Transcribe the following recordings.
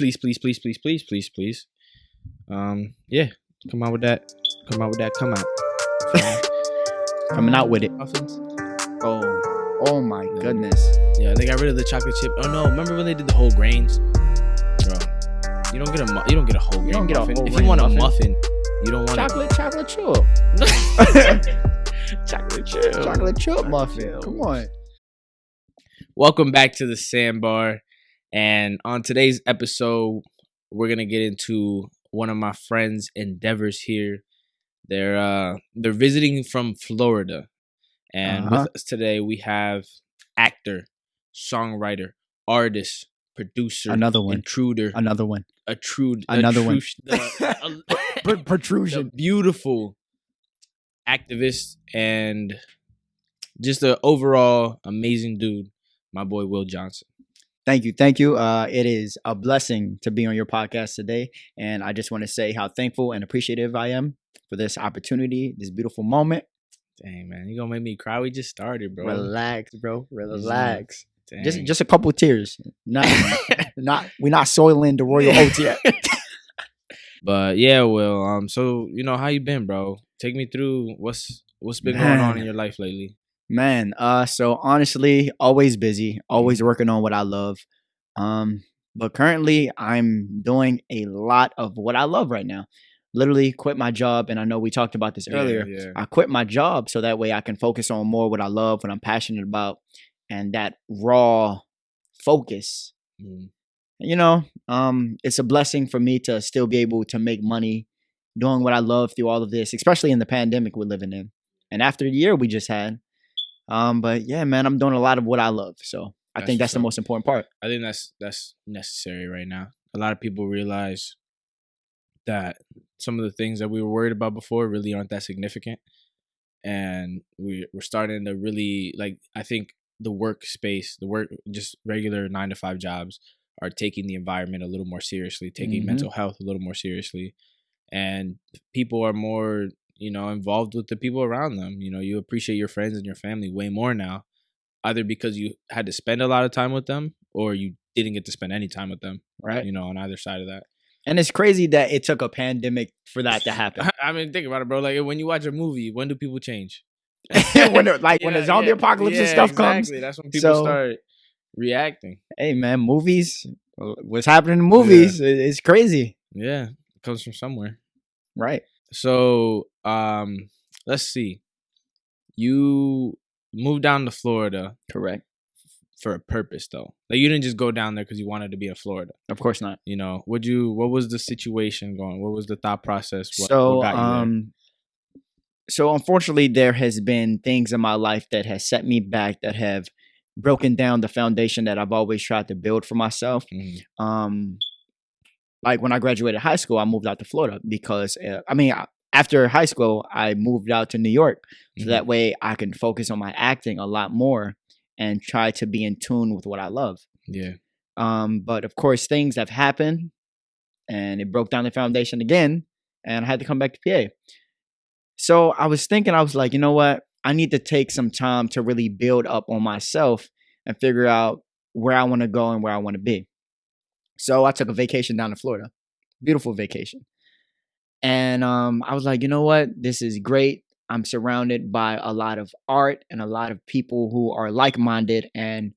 please, please, please, please, please, please, please. Um, yeah, come out with that. Come out with that. Come out. Coming out with it. Muffins. Oh, oh my Yeah. goodness. Yeah, they got rid of the chocolate chip. Oh no, remember when they did the whole grains? Bro, you don't get a mu- you don't get a whole grain don't get a muffin. whole if you grain want a muffin. muffin, you don't want Chocolate, chocolate chip. chocolate chip. chocolate chip muffin. Come on. Welcome back to the Sandbar. And on today's episode, we're gonna get into one of my friends' endeavors here. They're uh they're visiting from Florida. And Uh-huh. with us today we have actor, songwriter, artist, producer, Another one. intruder, Another one. intrude, Another one. intrush- the- the protrusion. beautiful activist and just an overall amazing dude, my boy Will Johnson. Thank you. Thank you. Uh, it is a blessing to be on your podcast today. And I just want to say how thankful and appreciative I am for this opportunity, this beautiful moment. Dang man, you gonna make me cry? We just started, bro. Relax, bro. Relax. Dang. Just just a couple tears. Not not we're not soiling the royal oats yet. but yeah, well, Um, so you know how you been, bro? Take me through what's what's been going on in your life lately. Man, uh so honestly, always busy, always working on what I love. Um but currently I'm doing a lot of what I love right now. Literally quit my job and I know we talked about this earlier. Yeah, yeah. I quit my job so that way I can focus on more what I love, what I'm passionate about and that raw focus. Mm. You know, um it's a blessing for me to still be able to make money doing what I love through all of this, especially in the pandemic we're living in. And after the year we just had. Um, but yeah, man, I'm doing a lot of what I love. So I That's think that's the most important part. I think that's that's necessary right now. A lot of people realize that some of the things that we were worried about before really aren't that significant, and we we're starting to really like. I think the workspace, the work, just regular nine to five jobs, are taking the environment a little more seriously, taking Mhm. mental health a little more seriously, and people are more you know involved with the people around them. You know, you appreciate your friends and your family way more now either because you had to spend a lot of time with them or you didn't get to spend any time with them Right. you know on either side of that And it's crazy that it took a pandemic for that to happen. i mean think about it bro like when you watch a movie when do people change when like when the zombie yeah, apocalypse and stuff exactly. comes. that's when people So- start reacting Hey man, movies what's happening in movies i- is crazy. yeah it comes from somewhere Right. So um let's see you moved down to florida Correct. for a purpose though like you didn't just go down there because you wanted to be in florida Of course not. you know would you what was the situation going what was the thought process what, so what got you there? um so unfortunately there has been things in my life that has set me back that have broken down the foundation that I've always tried to build for myself. Mhm. Um like when I graduated high school, I moved out to Florida because uh, I mean, I- after high school, I moved out to New York so Mhm. that way I can focus on my acting a lot more and try to be in tune with what I love. yeah Um, but of course, things have happened, and it broke down the foundation again, and I had to come back to PA. So I was thinking, I was like, you know what? I need to take some time to really build up on myself and figure out where I want to go and where I want to be. So I took a vacation down to Florida, beautiful vacation, and um, I was like, you know what? This is great. I'm surrounded by a lot of art and a lot of people who are like-minded and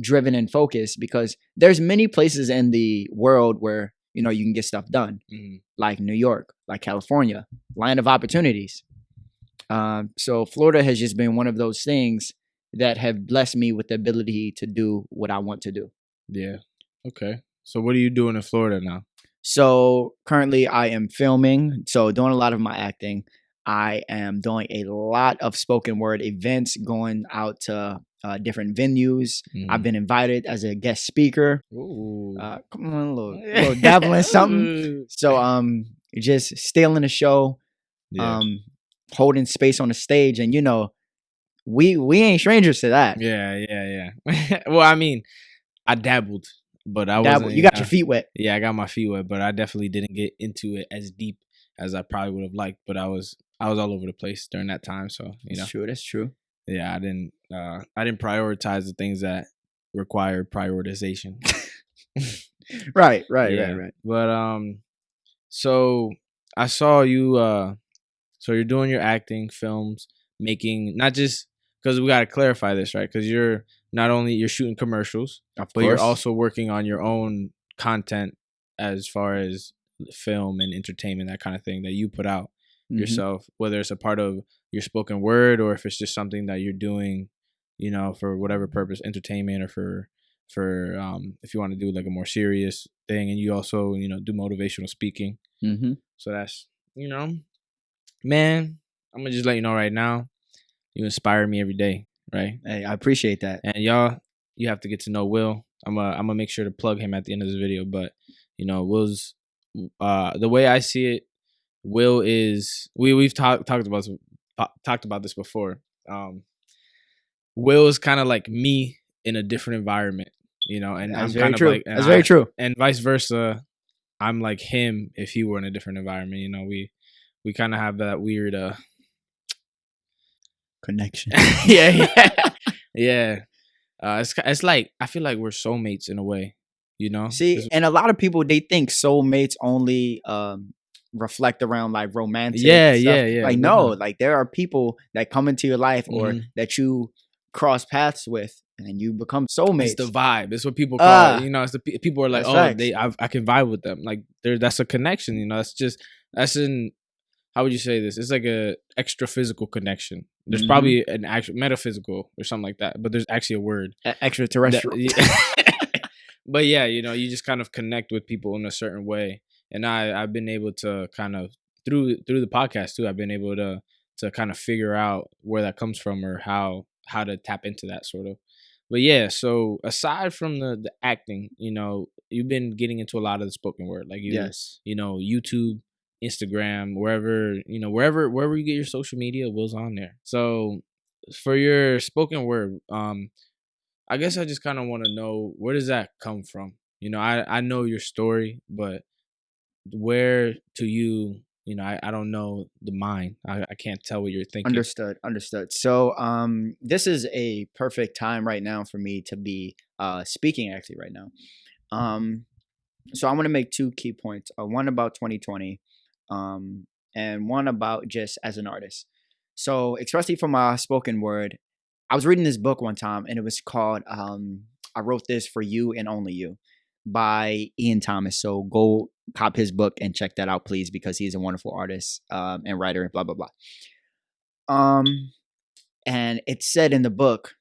driven and focused because there's many places in the world where you know you can get stuff done Mhm. like new york like california land of opportunities um, so florida has just been one of those things that have blessed me with the ability to do what i want to do Yeah. Okay. So what are you doing in Florida now? so currently i am filming so doing a lot of my acting i am doing a lot of spoken word events going out to uh, different venues i've been invited as a guest speaker Ooh. uh, come on, a little, little dabbling something. So um, just stealing the show, Yeah. um, holding space on the stage, and you know, we we ain't strangers to that. yeah, yeah, yeah. well, I mean, I dabbled, but I was you got your feet wet. Yeah, I got my feet wet, but I definitely didn't get into it as deep as I probably would have liked. But I was I was all over the place during that time, so you know, That's true. That's true. yeah, I didn't uh I didn't prioritize the things that require prioritization. right, right, Yeah. right, right. But um, so I saw you. Uh, so you're doing your acting films, making not just because we got to clarify this, right? Because you're not only you're shooting commercials, Of but you're also working on your own content as far as film and entertainment, that kind of thing that you put out Mhm. yourself, whether it's a part of your spoken word or if it's just something that you're doing, you know, for whatever purpose, entertainment or for for um if you want to do like a more serious thing and you also, you know, do motivational speaking. Mm-hmm. So that's you know, man, I'm gonna just let you know right now, you inspire me every day, right? Hey, I appreciate that. And y'all, you have to get to know Will. I'm gonna I'm gonna make sure to plug him at the end of this video. But you know, Will's uh the way I see it, Will is we we've talked talked about this- talked about this before. Um, Will is kind of like me in a different environment, you know, and That's I'm very kind of true. like and That's very true. and vice versa. I'm like him if he were in a different environment. You know, we we kind of have that weird uh Connection. yeah, yeah, yeah. Uh, it's it's like I feel like we're soulmates in a way, you know. See, and a lot of people they think soulmates only um reflect around like romantic. Yeah, stuff. yeah, yeah, Like no, mhm. like there are people that come into your life or Mhm. that you cross paths with, and you become soulmates. it's the vibe. It's what people call Ah. it. You know, it's the people are like, oh, facts. they I, I can vibe with them. Like there, that's a connection. You know, that's just that's in how would you say this? It's like a extra physical connection. There's Mhm. probably an actual metaphysical or something like that, but there's actually a word. That- extraterrestrial. yeah. but yeah, you know, you just kind of connect with people in a certain way, and I I've been able to kind of through through the podcast too. I've been able to to kind of figure out where that comes from or how how to tap into that sort of. But yeah, so aside from the the acting, you know, you've been getting into a lot of the spoken word, like you, yes. you know, YouTube, Instagram, wherever you know, wherever wherever you get your social media, Will's on there. So for your spoken word, um, I guess I just kind of want to know where does that come from? You know, I I know your story, but where to you, you know, I, I don't know the mind. I, I can't tell what you're thinking. Understood. Understood. So, um, this is a perfect time right now for me to be uh speaking actually right now. Um, so I want to make two key points. Uh, one about 2020, um, and one about just as an artist. So, especially for my spoken word, I was reading this book one time, and it was called um, "I Wrote This for You and Only You" by Iain Thomas. So go cop his book and check that out, please, because he's a wonderful artist um, and writer. Blah blah blah. Um, and it said in the book,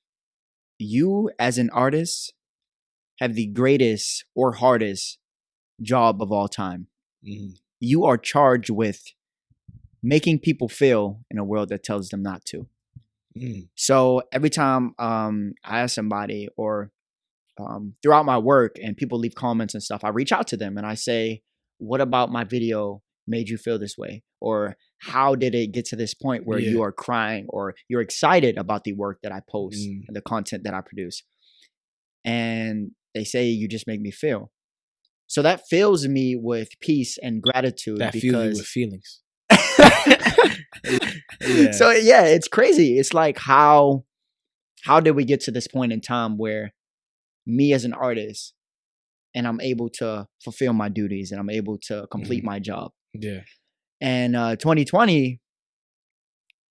you as an artist have the greatest or hardest job of all time. Mhm. You are charged with making people feel in a world that tells them not to. Mm. So every time um, I ask somebody or um, throughout my work and people leave comments and stuff, I reach out to them and I say, What about my video made you feel this way? Or how did it get to this point where you are crying or you're excited about the work that I post Mm. and the content that I produce? And they say, You just make me feel. So that fills me with peace and gratitude That fills you with feelings. Yeah. so yeah, it's crazy. It's like how how did we get to this point in time where me as an artist and I'm able to fulfill my duties and I'm able to complete Mm-hmm. my job. Yeah. And uh 2020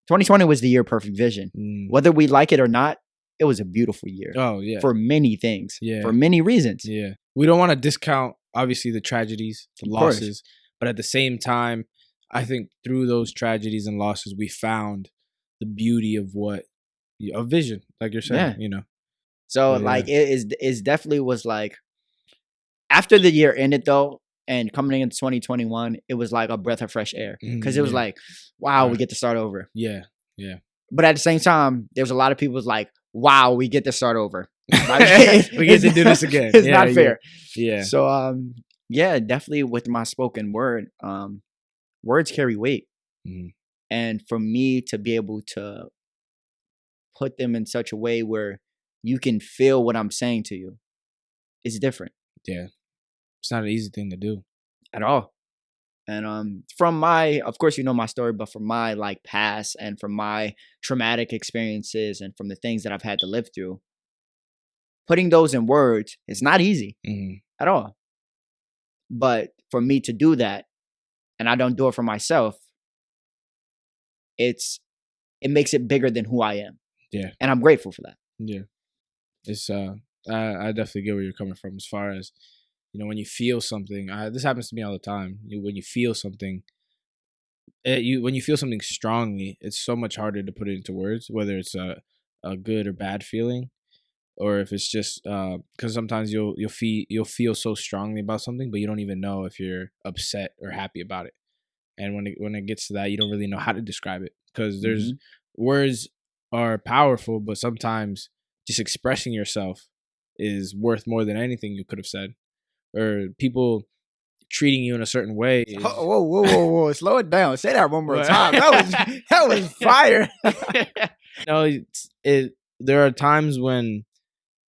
2020 was the year of perfect vision. Mm. Whether we like it or not, it was a beautiful year Oh yeah. for many things, Yeah. for many reasons. Yeah. We don't want to discount obviously the tragedies, the losses, but at the same time, I think through those tragedies and losses, we found the beauty of what a vision, like you're saying, Yeah. you know. So yeah. like it is is definitely was like after the year ended though and coming into 2021 it was like a breath of fresh air because Mhm, it was yeah. like wow we get to start over Yeah, Yeah. but at the same time there was a lot of people was like wow we get to start over we get to do this again. it's Yeah, not yeah, fair Yeah. so um yeah definitely with my spoken word um words carry weight Mhm. and for me to be able to put them in such a way where you can feel what i'm saying to you is different Yeah. It's not an easy thing to do. at all. And um from my of course you know my story, but from my like past and from my traumatic experiences and from the things that I've had to live through, putting those in words is not easy Mhm. at all. But for me to do that, and I don't do it for myself, it's it makes it bigger than who I am. Yeah. And I'm grateful for that. Yeah, it's uh, I, I definitely get where you're coming from as far as you know when you feel something. I, this happens to me all the time. You, when you feel something, it, you when you feel something strongly, it's so much harder to put it into words, whether it's a a good or bad feeling, or if it's just because sometimes you'll you'll feel you'll feel so strongly about something, but you don't even know if you're upset or happy about it. And when it when it gets to that, you don't really know how to describe it because there's Mhm. words are powerful, but sometimes just expressing yourself is worth more than anything you could have said. Or people treating you in a certain way. Is, Whoa, whoa, whoa, whoa, whoa! Slow it down. Say that one more time. That was that was fire. no, it's, it. There are times when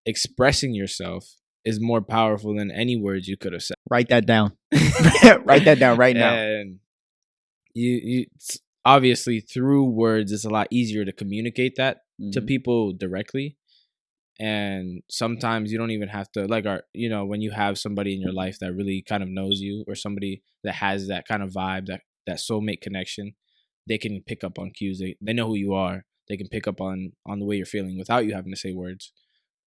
expressing yourself is more powerful than any words you could have said. Write that down. Write that down right now. And you, you obviously through words, it's a lot easier to communicate that to Mhm. people directly and sometimes you don't even have to like our you know when you have somebody in your life that really kind of knows you or somebody that has that kind of vibe that that soulmate connection they can pick up on cues they, they know who you are they can pick up on on the way you're feeling without you having to say words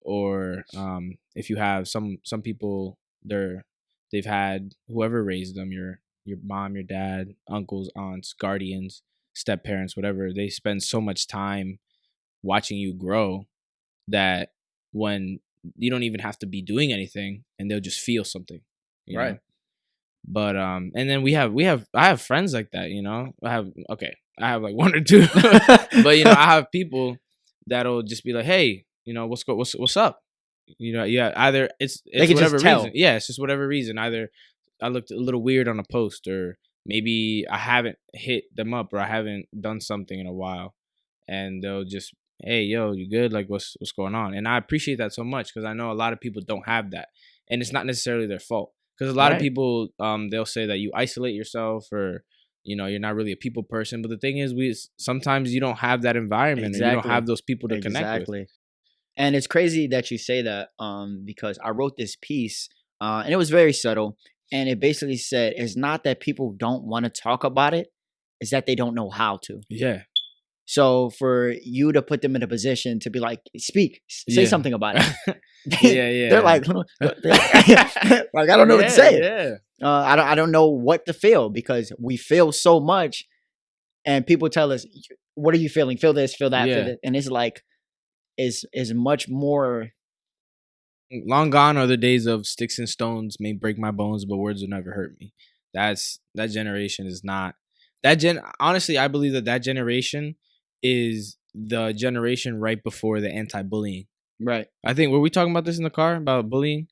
or um if you have some some people they're they've had whoever raised them your your mom your dad uncles aunts guardians step parents whatever they spend so much time watching you grow that when you don't even have to be doing anything and they'll just feel something you know? Right. but um and then we have we have i have friends like that you know i have okay i have like one or two but you know i have people that'll just be like hey you know what's go what's what's up? You know yeah either it's it's whatever tell. reason yeah it's just whatever reason either i looked a little weird on a post or maybe i haven't hit them up or i haven't done something in a while and they'll just hey yo you good? Like what's what's going on? And i appreciate that so much because i know a lot of people don't have that and it's not necessarily their fault because a lot of people um they'll say that you isolate yourself or you know you're not really a people person but the thing is we sometimes you don't have that environment and you don't have those people to connect with. Exactly. And it's crazy that you say that, um, because I wrote this piece, uh, and it was very subtle, and it basically said it's not that people don't want to talk about it, it's that they don't know how to. yeah So for you to put them in a position to be like, speak, say Yeah. something about it. yeah yeah They're like, like I don't know what to say. yeah uh, I don't I don't know what to feel because we feel so much, and people tell us, "What are you feeling? Feel this, feel that, feel Yeah. that," and it's like, is is much more. long gone are the days of sticks and stones may break my bones but words will never hurt me that's that generation is not that gen honestly i believe that that generation is the generation right before the anti-bullying Right. i think were we talking about this in the car about bullying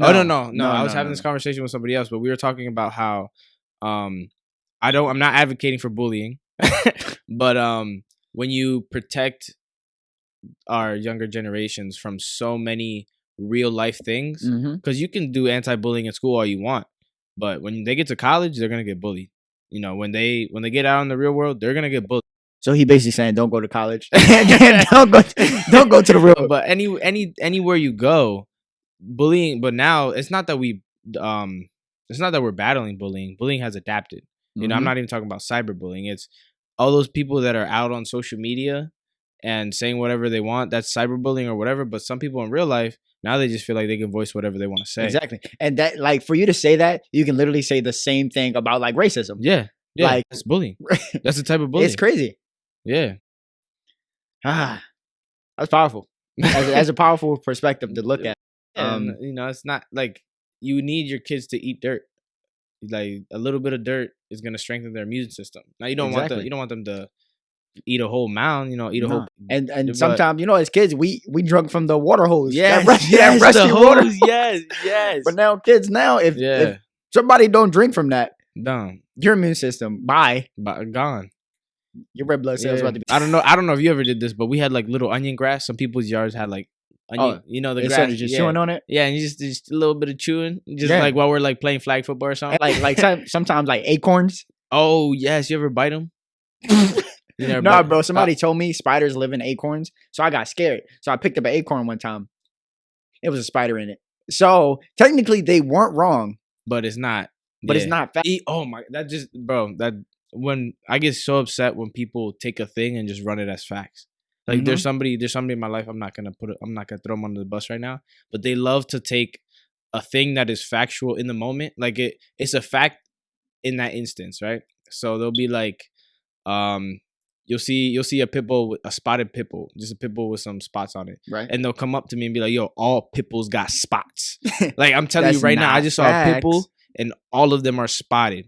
oh no no no, i was having this conversation with somebody else but we were talking about how um i don't i'm not advocating for bullying but um when you protect our younger generations from so many real life things because you can do anti-bullying in school all you want but when they get to college they're gonna get bullied you know when they when they get out in the real world they're gonna get bullied So he basically saying, "Don't go to college. don't go. Don't go to the real." World. But any any anywhere you go bullying but now it's not that we um it's not that we're battling bullying bullying has adapted you know i'm Mhm. not even talking about cyberbullying it's all those people that are out on social media and saying whatever they want that's cyberbullying or whatever but some people in real life now they just feel like they can voice whatever they want to say exactly, and that like for you to say that, you can literally say the same thing about like racism. yeah yeah Like- that's bullying that's the type of bullying It's crazy. yeah Ah, that's powerful. As, a- as a powerful perspective to look at. and Um, you know it's not like you need your kids to eat dirt like a little bit of dirt is going to strengthen their immune system now you don't want them you don't want them to eat a whole mound you know eat a whole And and But- sometimes you know, as kids, we we drunk from the water hose. yes, that rusty, yes, that the water. hose, yes yes But now kids now, if, yeah if somebody don't drink from that, done your immune system, bye. but gone Your red blood cells Yeah. about to be. i don't know i don't know if you ever did this but we had like little onion grass some people's yards had like onion Oh, you know the grass started just yeah. chewing on it. yeah and you just just a little bit of chewing just Yeah. like while we're like playing flag football or something like like some, sometimes like acorns. oh yes you ever bite them Never nah, bro. Somebody told me spiders live in acorns, so I got scared. So I picked up an acorn one time. It was a spider in it. So technically, they weren't wrong. but it's not. but it's not fact. E- oh my, that just bro. That when I get so upset when people take a thing and just run it as facts. Like there's somebody, there's somebody in my life. I'm not gonna put it. I'm not gonna throw them under the bus right now. But they love to take a thing that is factual in the moment. Like it, it's a fact in that instance, right? So they'll be like, um, you'll see, you'll see a pit bull, with a spotted pit bull, just a pit bull with some spots on it, right? and they'll come up to me and be like, "Yo, all pit bulls got spots." Like I'm telling you right now, I just saw a pit bull and all of them are spotted,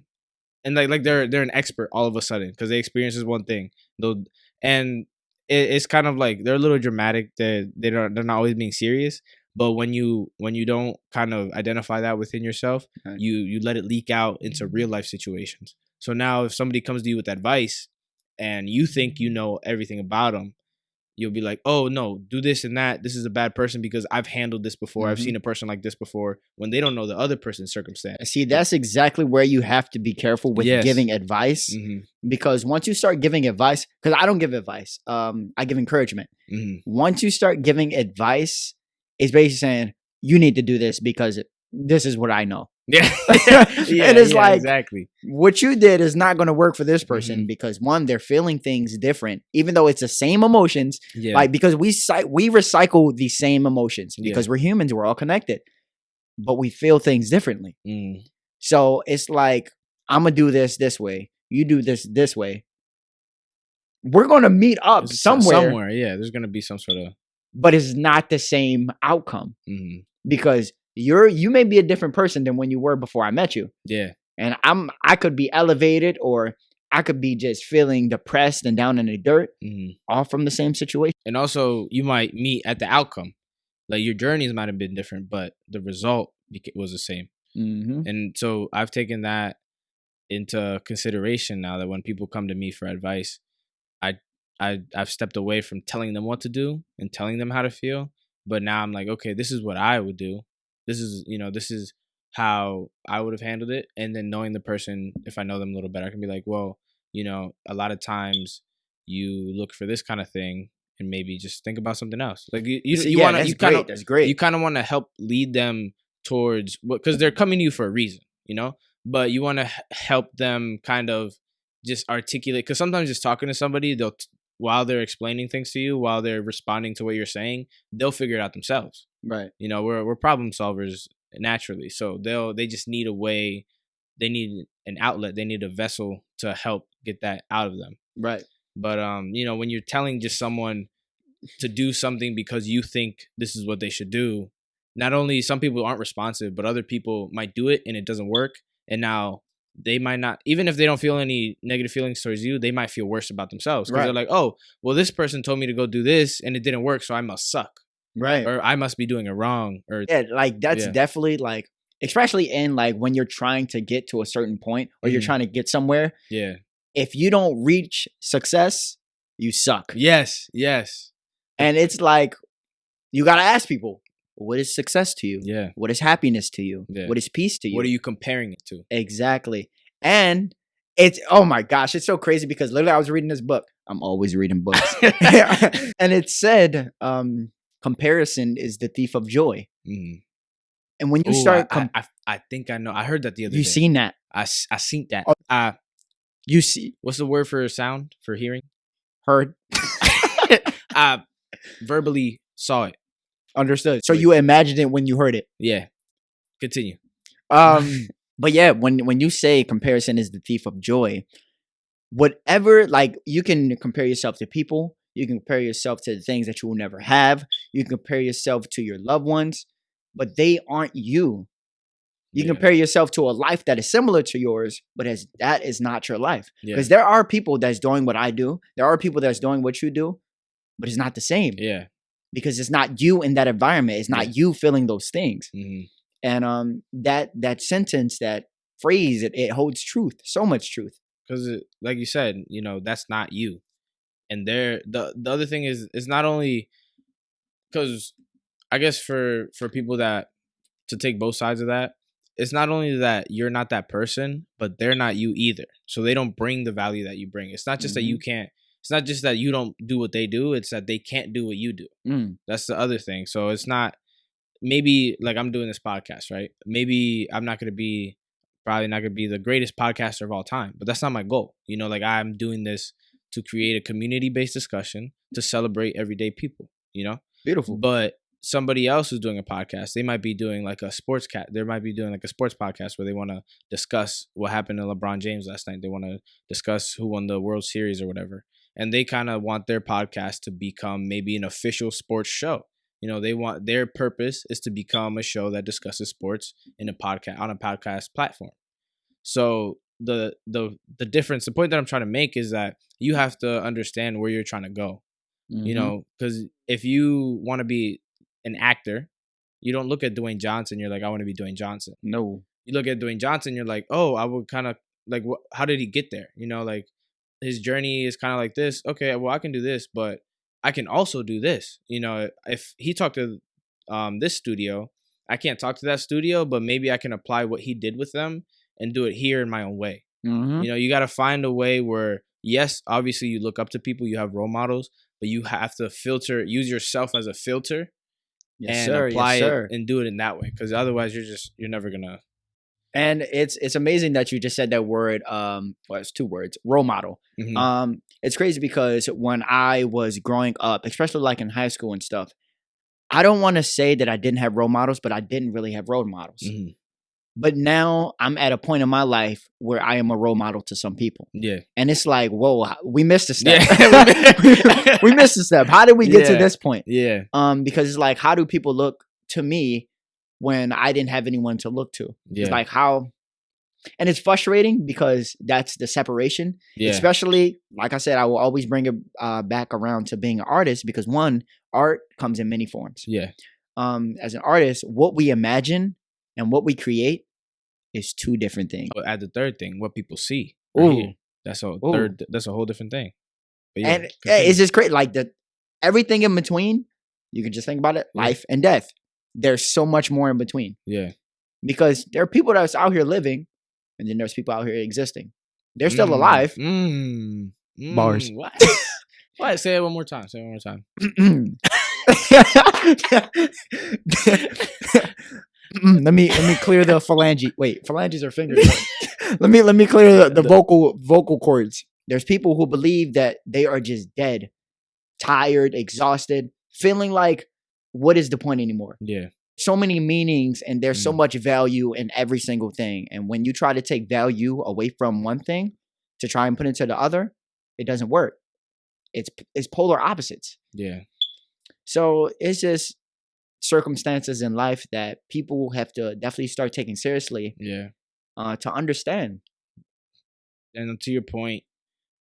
and like like they're they're an expert all of a sudden because they experience this one thing. They'll and it, it's kind of like they're a little dramatic. They they don't they're not always being serious. But when you when you don't kind of identify that within yourself, Right. you you let it leak out into real life situations. So now if somebody comes to you with advice and you think you know everything about them, you'll be like, "Oh no, do this and that. This is a bad person because I've handled this before. I've Mhm. seen a person like this before." When they don't know the other person's circumstance. See, that's exactly where you have to be careful with Yes. giving advice hmm because once you start giving advice, because I don't give advice, um, I give encouragement. hmm Once you start giving advice, it's basically saying you need to do this because this is what I know. Yeah, And it's like- exactly. What you did is not going to work for this person Mhm. because one, they're feeling things different, even though it's the same emotions. Yeah, Like because we we recycle the same emotions Yeah. because we're humans, we're all connected, but we feel things differently. Mm. So it's like I'm gonna do this this way. You do this this way. We're gonna meet up uh, somewhere, Somewhere, yeah. There's gonna be some sort of. but it's not the same outcome mhm. because you're you may be a different person than when you were before I met you. Yeah, And I'm I could be elevated or I could be just feeling depressed and down in the dirt, hmm all from the same situation. and also you might meet at the outcome. Like your journeys might have been different, but the result was the same. Mm-hmm. And so I've taken that into consideration now that when people come to me for advice, I I I've stepped away from telling them what to do and telling them how to feel, but now I'm like, okay, this is what I would do. This is, you know, this is how I would have handled it and then knowing the person if I know them a little better, I can be like, well, you know, a lot of times you look for this kind of thing and maybe just think about something else. Like you you, you yeah, want to you kind great. of that's great. you kind of want to help lead them towards what because they're coming to you for a reason you know but you want to help them kind of just articulate because sometimes just talking to somebody they'll t- while they're explaining things to you while they're responding to what you're saying they'll figure it out themselves right. you know we're, we're problem solvers naturally so they'll they just need a way they need an outlet they need a vessel to help get that out of them Right. but um, you know, when you're telling just someone to do something because you think this is what they should do, not only some people aren't responsive, but other people might do it and it doesn't work. And now they might not, even if they don't feel any negative feelings towards you, they might feel worse about themselves because they're like, oh, well, this person told me to go do this and it didn't work, so I must suck Right. or I must be doing it wrong. Or yeah, like that's Yeah. definitely like especially in like when you're trying to get to a certain point or you're Mhm. trying to get somewhere, yeah, if you don't reach success, you suck. yes, yes, And it's like you got to ask people, what is success to you? yeah. What is happiness to you? Yeah. What is peace to you? What are you comparing it to? Exactly. And it's oh my gosh, it's so crazy because literally I was reading this book. I'm always reading books. and it said um comparison is the thief of joy. Mhm. And when you Ooh, start I, com- I, I, I think I know. I heard that the other you day. seen that. I I seen that. Oh. Uh, You see what's the word for sound for hearing? heard I verbally saw it. Understood. So you imagined it when you heard it. Yeah. Continue. Um but yeah, when when you say comparison is the thief of joy, whatever like you can compare yourself to people, you can compare yourself to the things that you will never have, you can compare yourself to your loved ones, but they aren't you. You Yeah. compare yourself to a life that is similar to yours, but as that is not your life. Yeah. Because there are people that's doing what I do. There are people that's doing what you do, but it's not the same Yeah. Because it's not you in that environment. It's not Yeah. you feeling those things hmm and um that that sentence that phrase it, it holds truth so much truth Because, like you said, you know that's not you. And there, the the other thing is, it's not only because I guess for for people that to take both sides of that, it's not only that you're not that person, but they're not you either. So they don't bring the value that you bring. It's not just that you can't. It's not just that you don't do what they do. It's that they can't do what you do. Mm, That's the other thing. So it's not maybe like I'm doing this podcast, right? Maybe I'm not gonna be probably not gonna be the greatest podcaster of all time, but that's not my goal. You know, like I'm doing this to create a community based discussion to celebrate everyday people. You know, Beautiful. but somebody else who's doing a podcast, they might be doing like a sports cat. They might be doing like a sports podcast where they want to discuss what happened to LeBron James last night. They want to discuss who won the World Series or whatever, and they kind of want their podcast to become maybe an official sports show. You know, they want their purpose is to become a show that discusses sports in a podcast on a podcast platform. So the the the difference, the point that I'm trying to make is that you have to understand where you're trying to go you Mhm. know because if you want to be an actor you don't look at dwayne johnson you're like i want to be dwayne johnson no. you look at dwayne johnson you're like oh i would kind of like what how did he get there you know like his journey is kind of like this okay well i can do this but i can also do this you know if he talked to um this studio i can't talk to that studio but maybe i can apply what he did with them and do it here in my own way Mhm. you know, you got to find a way where, yes, obviously you look up to people, you have role models, but you have to filter, use yourself as a filter Yes, and sir. apply yes, it and do it in that way. Because otherwise, you're just, you're never gonna. And it's it's amazing that you just said that word. Um, well, it's two words. Role model. Mhm. Um, it's crazy because when I was growing up, especially like in high school and stuff, I don't want to say that I didn't have role models, but I didn't really have role models. Mhm. But now I'm at a point in my life where I am a role model to some people, Yeah, and it's like, whoa, we missed a step. Yeah. we missed a step. How did we get to this point? yeah, Um, because it's like, how do people look to me when I didn't have anyone to look to? yeah, It's like how, and it's frustrating because that's the separation. yeah, Especially, like I said, I will always bring it uh, back around to being an artist because one, art comes in many forms. yeah, Um, as an artist, what we imagine and what we create is two different things. Add the third thing, what people see. or Ooh. that's a Ooh. third. That's a whole different thing. Yeah, and eh, continue. it's just great. Like the everything in between, you can just think about it: Yeah. life and death. There's so much more in between yeah, because there are people that's out here living, and then there's people out here existing. They're still Mm, alive. Mm, mm, Bars. What? what? Say it one more time. Say it one more time. Let me let me clear the phalange. Wait, phalanges are fingers. let me let me clear the, the The- vocal vocal cords. There's people who believe that they are just dead, tired, exhausted, feeling like what is the point anymore? Yeah, So many meanings and there's so Mm. much value in every single thing. And when you try to take value away from one thing to try and put it into the other, it doesn't work. It's it's polar opposites. yeah, So it's just circumstances in life that people have to definitely start taking seriously yeah. uh, to understand. and to your point,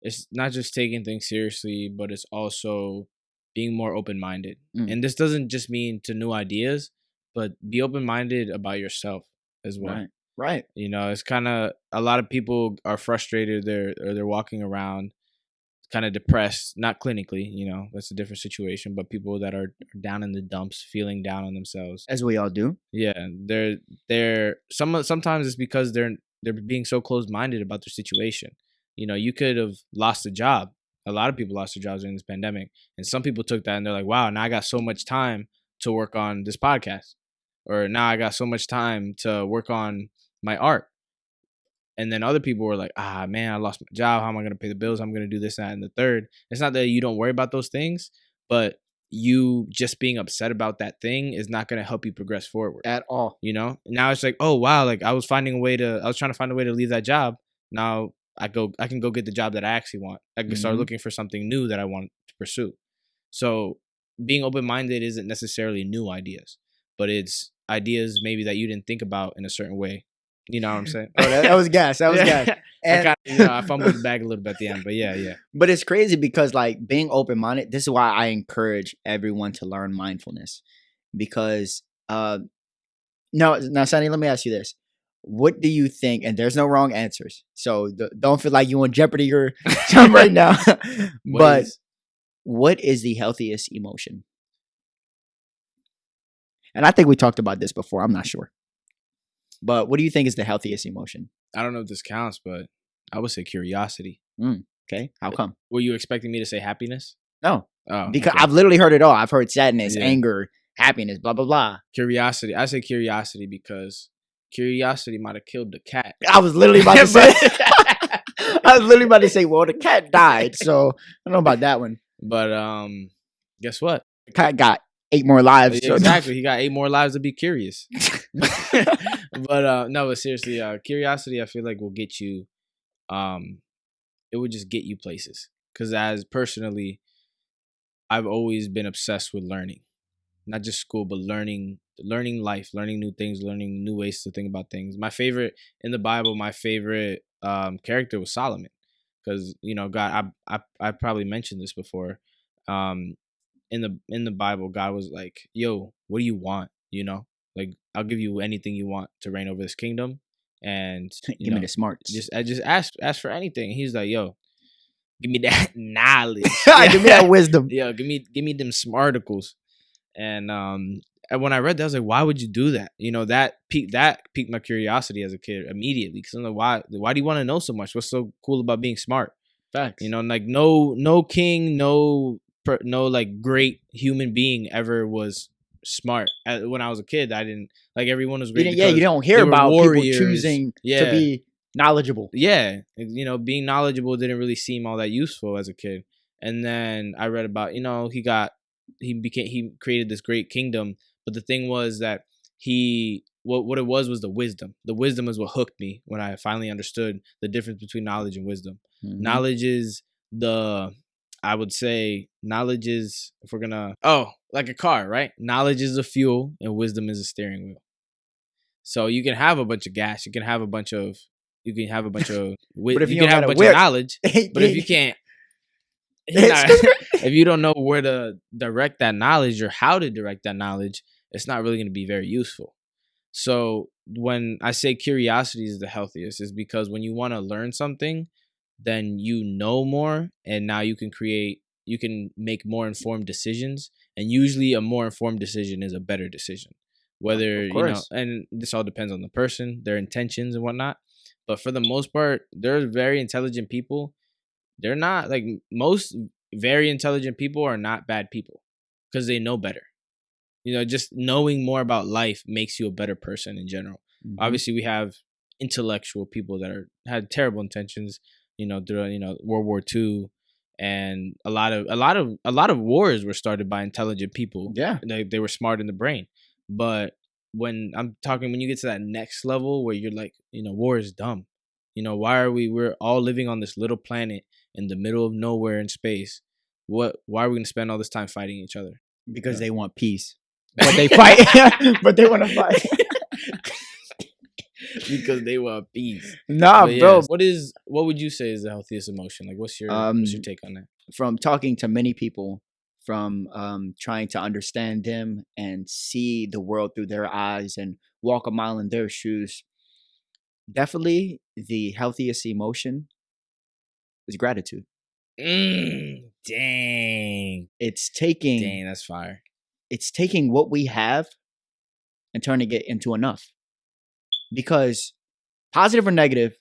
it's not just taking things seriously, but it's also being more open minded. Mm. And this doesn't just mean to new ideas, but be open minded about yourself as well. Right. Right. You know, it's kind of a lot of people are frustrated. They're or they're walking around kind of depressed, not clinically. You know, that's a different situation. But people that are down in the dumps, feeling down on themselves. As we all do. Yeah, they're they're some sometimes it's because they're they're being so closed minded about their situation. You know, you could have lost a job. A lot of people lost their jobs during this pandemic, and some people took that and they're like, "Wow, now I got so much time to work on this podcast, or now I got so much time to work on my art." And then other people were like, "Ah, man, I lost my job. How am I going to pay the bills? I'm going to do this, that, and the third. It's not that you don't worry about those things, but you just being upset about that thing is not going to help you progress forward At all. you know now it's like oh wow like i was finding a way to i was trying to find a way to leave that job now i go i can go get the job that i actually want i can start Mhm. looking for something new that i want to pursue so being open-minded isn't necessarily new ideas but it's ideas maybe that you didn't think about in a certain way you know what i'm saying Oh, that, that was gas. That was Yeah. gas. I, And, kinda, you know, I fumbled the bag a little bit at the end but yeah yeah but it's crazy because like being open minded, this is why I encourage everyone to learn mindfulness. Because uh no now Sonny, let me ask you this. What do you think? And there's no wrong answers. So th- don't feel like you on Jeopardy your time right now. But is- what is the healthiest emotion? And I think we talked about this before. I'm not sure. But what do you think is the healthiest emotion? i don't know if this counts but i would say curiosity mm, Okay. How eh, come? were you expecting me to say happiness No, oh because okay. I've literally heard it all. I've heard sadness, Yeah. anger, happiness, blah blah blah. Curiosity. I say curiosity because curiosity might have killed the cat. I was literally about to say. I was literally about to say, well, the cat died, so I don't know about that one. But um, guess what? The cat got eight more lives. so- Exactly. He got eight more lives to be curious. but uh no, but seriously, uh curiosity I feel like will get you um it would just get you places. Cause as personally, I've always been obsessed with learning. Not just school, but learning learning life, learning new things, learning new ways to think about things. My favorite in the Bible, my favorite um character was Solomon. Cause, you know, God I I I probably mentioned this before. Um in the in the Bible, God was like, "Yo, what do you want?" You know, like I'll give you anything you want to reign over this kingdom, and Give me the smarts. just I just ask ask for anything. He's like, "Yo, give me that knowledge, Give me that wisdom. yeah, give me give me them smarticles." And um, and when I read that, I was like, "Why would you do that?" You know, that piqued that piqued my curiosity as a kid immediately. Because I'm like, "Why? Why do you want to know so much? What's so cool about being smart?" Facts. You know, like no no king, no no like great human being ever was smart. Uh, When I was a kid, I didn't like everyone was great. didn't- yeah, you don't hear about warriors. people choosing Yeah. to be knowledgeable. yeah, you know, being knowledgeable didn't really seem all that useful as a kid. And then I read about, you know, he got he became he created this great kingdom, but the thing was that he what what it was was the wisdom. The wisdom is what hooked me when I finally understood the difference between knowledge and wisdom. Mhm. knowledge is the i would say knowledge is if we're gonna oh like a car right knowledge is the fuel and wisdom is a steering wheel so you can have a bunch of gas you can have a bunch of you can have a bunch of wi- But if you, you can have a bunch whip- of knowledge but if you can't not- if you don't know where to direct that knowledge or how to direct that knowledge, it's not really going to be very useful. So when I say curiosity is the healthiest, is because when you want to learn something, then you know more, and now you can create, you can make more informed decisions, and usually a more informed decision is a better decision. Whether you know, and this all depends on the person, their intentions and whatnot. But for the most part, they're very intelligent people they're not like most very intelligent people are not bad people because they know better. You know, just knowing more about life makes you a better person in general. Mhm. Obviously, we have intellectual people that are had terrible intentions. You know, during you know World War II, and a lot of a lot of a lot of wars were started by intelligent people. yeah, They they were smart in the brain, but when I'm talking when you get to that next level where you're like, you know, war is dumb. You know, why are we we're all living on this little planet in the middle of nowhere in space? What why are we gonna spend all this time fighting each other? because they want peace, but they fight. but they want to fight. because they want peace. Nah, bro. what is what would you say is the healthiest emotion? Like what's your what's your Um, take on that? From talking to many people, from um, trying to understand them and see the world through their eyes and walk a mile in their shoes, definitely the healthiest emotion is gratitude. Mm, dang. It's taking Dang, that's fire. it's taking what we have and turning it into enough. Because positive or negative,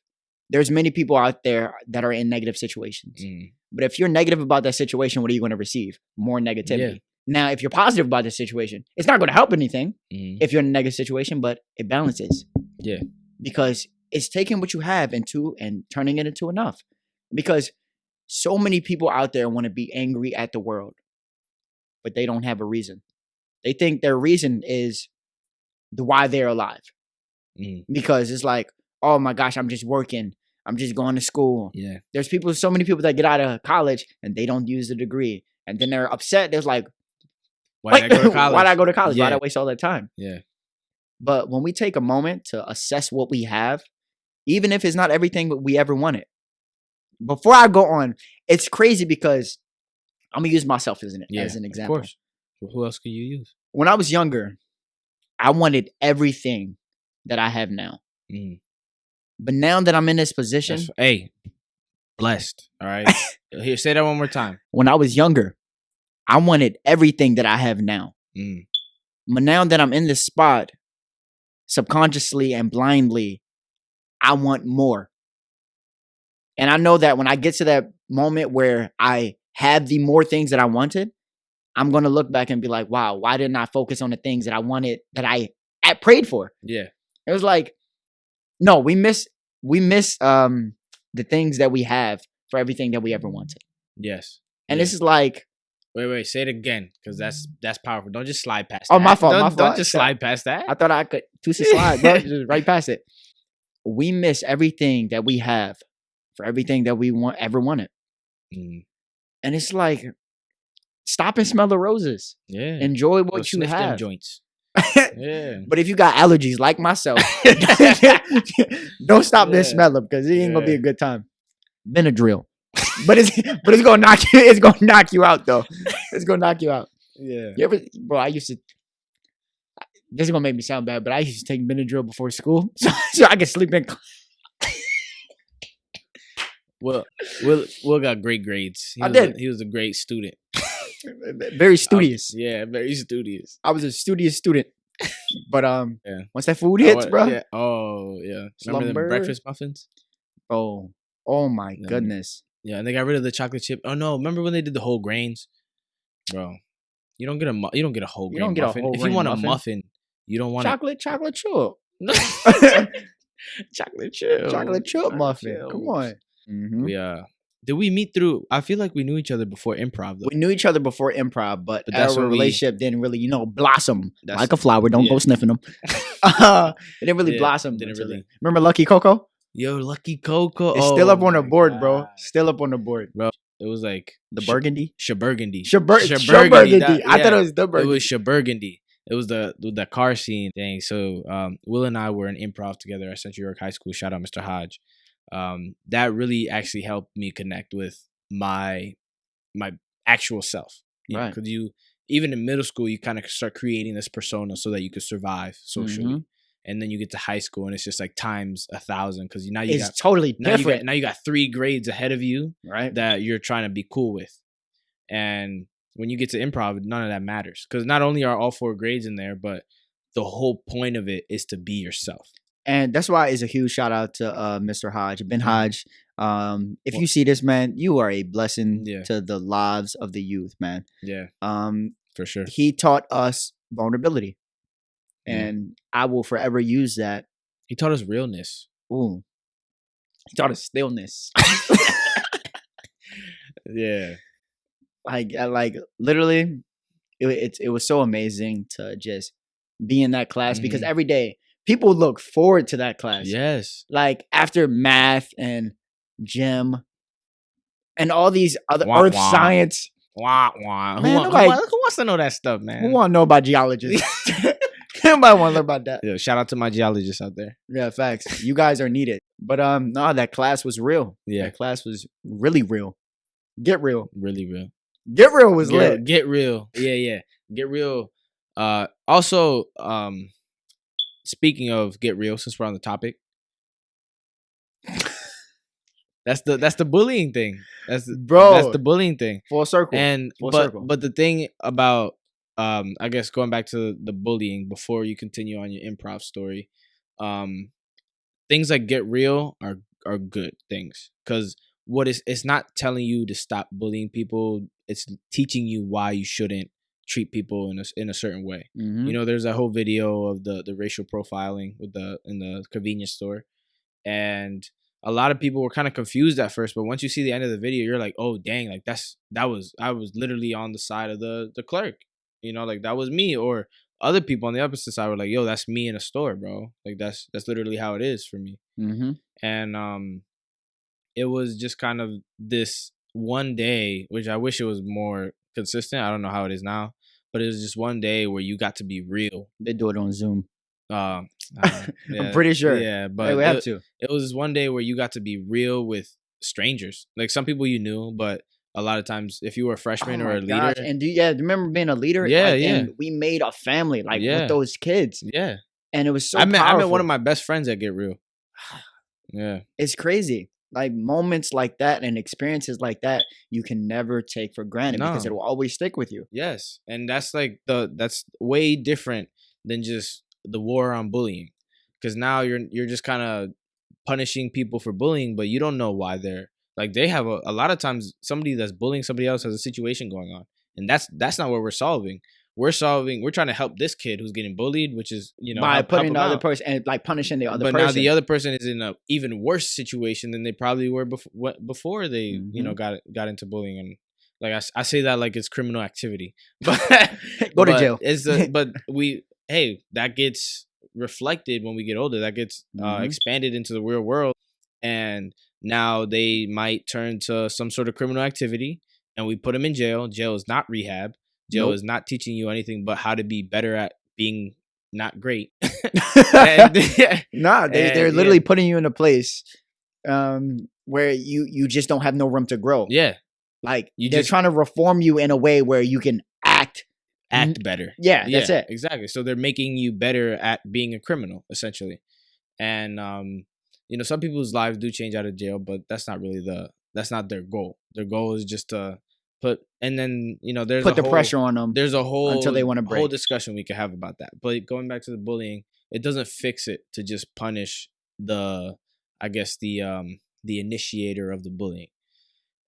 there's many people out there that are in negative situations. Mm, But if you're negative about that situation, what are you going to receive? More negativity. Now, if you're positive about the situation, it's not going to help anything mm, if you're in a negative situation, but it balances. Yeah. Because it's taking what you have into and turning it into enough. Because so many people out there want to be angry at the world, but they don't have a reason. They think their reason is the why they're alive. mm, Because it's like, oh my gosh, I'm just working. I'm just going to school. yeah. There's people, so many people that get out of college and they don't use the degree. And then they're upset. There's like, Why did I go to college? why did I go to college? Why'd I waste all that time? Yeah. But when we take a moment to assess what we have, even if it's not everything we ever wanted, before I go on, it's crazy because I'm gonna use myself as an, Yeah. as an example. Of course. Who else can you use? When I was younger, I wanted everything that I have now. Mm, But now that I'm in this position, that's, hey, blessed. All right. Here, say that one more time. when I was younger, I wanted everything that I have now. Mm, But now that I'm in this spot, subconsciously and blindly, I want more. And I know that when I get to that moment where I have the more things that I wanted, I'm gonna look back and be like, wow, why didn't I focus on the things that I wanted that I, I prayed for? Yeah. It was like, no, we miss we miss um the things that we have for everything that we ever wanted. Yes. And Yeah. this is like, Wait, wait. Say it again, because that's that's powerful. Don't just slide past. Oh, my that. fault, Don't, my Don't just slide past that. I thought I could two slide, bro, just right past it. We miss everything that we have for everything that we want ever wanted. Mm, And it's like, stop and smell the roses. yeah. Enjoy Go what you have. joints. Yeah. But if you got allergies like myself, don't stop Yeah. and smell them because it ain't gonna be a good time. Benadryl, but it's but it's gonna knock you. It's gonna knock you out though. It's gonna knock you out. Yeah. You ever, bro? I used to. This is gonna make me sound bad, but I used to take Benadryl before school so, so I could sleep in. class. Will Will Will got great grades. He I was a- did. he was a great student. Very studious. yeah, very studious. I was a studious student, but um, Yeah. once that food Oh, hits, uh, bro, Yeah. Oh yeah. Remember the breakfast muffins? oh, oh my Yeah. goodness, Yeah, and they got rid of the chocolate chip. Oh no! Remember when they did the whole grains, bro? You don't get a mu- you don't get a whole You grain don't get a whole if you want muffin. a muffin, you don't want a chocolate, chocolate chip, chocolate chip. chocolate chip muffin. chips. Come on. Mhm. We uh, did we meet through? I feel like we knew each other before improv though. We knew each other before improv, but, But that's our when we- relationship didn't really, you know, blossom like a flower. Don't go sniffing them. uh, it didn't really Yeah, blossom. didn't until really. then. Remember Lucky Coco? Yo, Lucky Coco. It's still up Oh on the my board, bro. Still up on the board. Bro, it was like The Sh- burgundy. Shaburgundy. Shabur- Shaburgundy, Shaburgundy. that- I thought it was the Burgundy. It burgundy. was Shaburgundy. It was the the car scene thing. So um, Will and I were in improv together at Central York High School. Shout out Mr. Hodge. Um, that really actually helped me connect with my my actual self. Right. Because you even in middle school, you kind of start creating this persona so that you could survive socially. Mhm. And then you get to high school, and it's just like times a thousand because you now you It's got totally now you different, got now you got three grades ahead of you right? that you're trying to be cool with. And when you get to improv, none of that matters because not only are all four grades in there, but the whole point of it is to be yourself. And that's why it's a huge shout out to uh, Mr. Hodge, Ben Mhm. Hodge. Um, if Well- you see this, man, you are a blessing Yeah. to the lives of the youth, man. Yeah, Um, for sure. he taught us vulnerability, Yeah. and I will forever use that. He taught us realness. Ooh, he taught us stillness. Yeah, like, I, like literally, it, it it was so amazing to just be in that class because Mhm. every day people look forward to that class. yes, like after math and gym and all these other Wah, earth wah. science. wah wah. Who, Man, who, nobody- who wants to know that stuff, man? Who want to know about geologists? Nobody want to learn about that. Yeah, shout out to my geologists out there. Yeah, facts. You guys are needed. But um, no, that class was real. Yeah, That class was really real. Get real. really real. Get real was get, lit. Get real. Yeah, yeah. Get real. Uh also, um speaking of get real, since we're on the topic. That's the that's the bullying thing. That's the, Bro. That's the bullying thing. Full circle. And Full but circle. but the thing about um I guess going back to the bullying before you continue on your improv story, um things like get real are are good things cuz what is it's not telling you to stop bullying people, it's teaching you why you shouldn't treat people in a in a certain way. Mhm. You know, there's a whole video of the the racial profiling with the in the convenience store, and a lot of people were kind of confused at first. But once you see the end of the video, you're like, oh dang, like that's that was I was literally on the side of the the clerk. You know, like that was me. Or other people on the opposite side were like, yo, that's me in a store, bro. Like that's that's literally how it is for me Mhm. and um it was just kind of this one day which i wish it was more consistent i don't know how it is now but it was just one day where you got to be real They do it on Zoom. uh, uh, I'm pretty sure. yeah But but we have it, to. it was one day where you got to be real with strangers like some people you knew but a lot of times if you were a freshman Oh or a leader gosh. And do you yeah, remember being a leader? Yeah, Like, yeah. And we made a family like Yeah. with those kids. yeah And it was so i met i met one of my best friends at get real yeah it's crazy. Like moments like that and experiences like that, you can never take for granted because it will always stick with you. Yes, and that's like the that's way different than just the war on bullying, because now you're you're just kind of punishing people for bullying, but you don't know why they're like they have a, a lot of times somebody that's bullying somebody else has a situation going on, and that's that's not what we're solving. We're solving. We're trying to help this kid who's getting bullied, which is you know by help- help putting him the other out. person and like punishing the other But person. now the other person is in a even worse situation than they probably were before before they you Mm-hmm. know got got into bullying and like I say that like it's criminal activity, but Go to but jail. It's the, but we hey that gets reflected when we get older. That gets uh, Mhm. expanded into the real world, and now they might turn to some sort of criminal activity, and we put them in jail. Jail is not rehab. Jail Nope. is not teaching you anything but how to be better at being not great. And- Nah, they And, they're yeah. literally putting you in a place um where you you just don't have no room to grow. yeah, Like You they're just- trying to reform you in a way where you can act. act better. Yeah, that's it. Exactly. So they're making you better at being a criminal, essentially. And um, you know, some people's lives do change out of jail, but that's not really the that's not their goal. Their goal is just to put and then, you know, there's Put a the whole, pressure on them. there's a whole until they wanna whole discussion we could have about that. But going back to the bullying, it doesn't fix it to just punish the I guess the um the initiator of the bullying.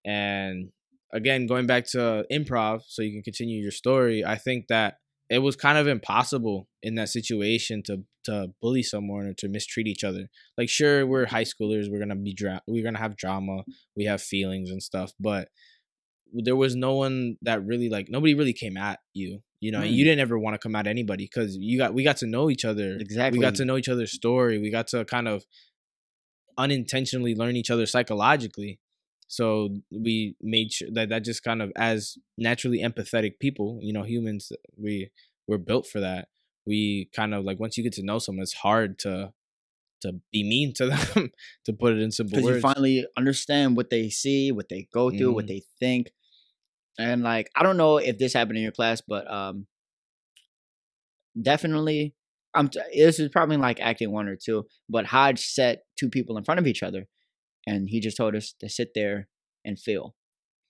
And again, going back to improv, so you can continue your story, I think that it was kind of impossible in that situation to to bully someone or to mistreat each other. Like, sure, we're high schoolers, we're gonna be dra- we're gonna have drama, we have feelings and stuff, but there was no one that really like nobody really came at you. You know, and you Mm. didn't ever want to come at anybody because you got we got to know each other. Exactly. We got to know each other's story. We got to kind of unintentionally learn each other psychologically. So we made sure that that just kind of as naturally empathetic people, you know, humans, we we're built for that. We kind of like once you get to know someone, it's hard to to be mean to them, to put it in simple words. you finally understand what they see, what they go through, what Mhm. they think, and like I don't know if this happened in your class, but um, definitely, I'm. T- this is probably like acting one or two, but Hodge set two people in front of each other, and he just told us to sit there and feel,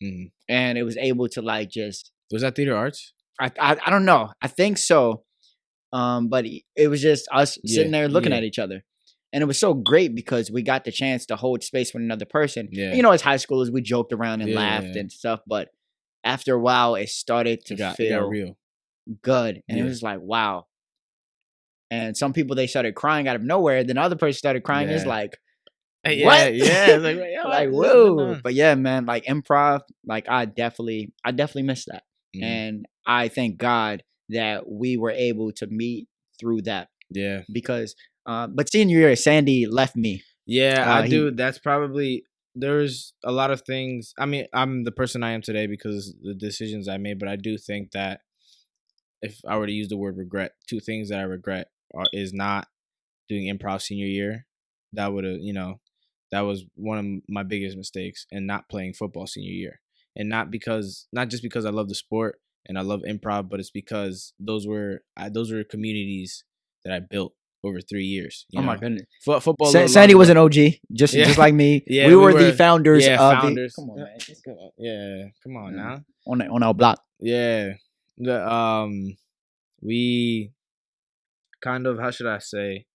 Mhm. and it was able to like just Was that theater arts? I I, I don't know, I think so, um, but it it was just us Yeah, sitting there looking yeah. at each other. And it was so great because we got the chance to hold space with another person Yeah. you know, as high schoolers, we joked around and Yeah, laughed yeah. and stuff, but after a while, it started to It got, feel got real. good, and it was like, wow. And some people they started crying out of nowhere. Then other person started crying. It's Yeah. like, Yeah, What? yeah. It's like, like whoa. But yeah, man, like improv, like I definitely, I definitely missed that, Mhm. and I thank God that we were able to meet through that Yeah. because. Uh, but senior year, Sandy left me. Yeah, Uh, I he- do. That's probably there's a lot of things. I mean, I'm the person I am today because the decisions I made, but I do think that if I were to use the word regret, two things that I regret are is not doing improv senior year. That would have, you know, that was one of my biggest mistakes and not playing football senior year. And not because not just because I love the sport and I love improv, but it's because those were I, those were communities that I built over 3 years, you oh my goodness, Fo- football Sa- Sandy longer, was an OG, just Yeah. just like me. Yeah, we, we were, the founders yeah, of founders. the. Come on, man. Come on. Yeah, come on Yeah. now. on on our block. Yeah, the um, we kind of how should I say?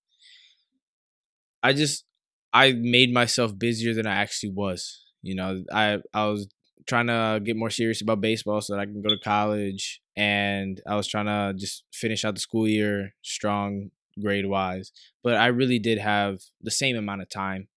I just I made myself busier than I actually was. You know, I I was trying to get more serious about baseball so that I can go to college, and I was trying to just finish out the school year strong grade wise. But I really did have the same amount of time.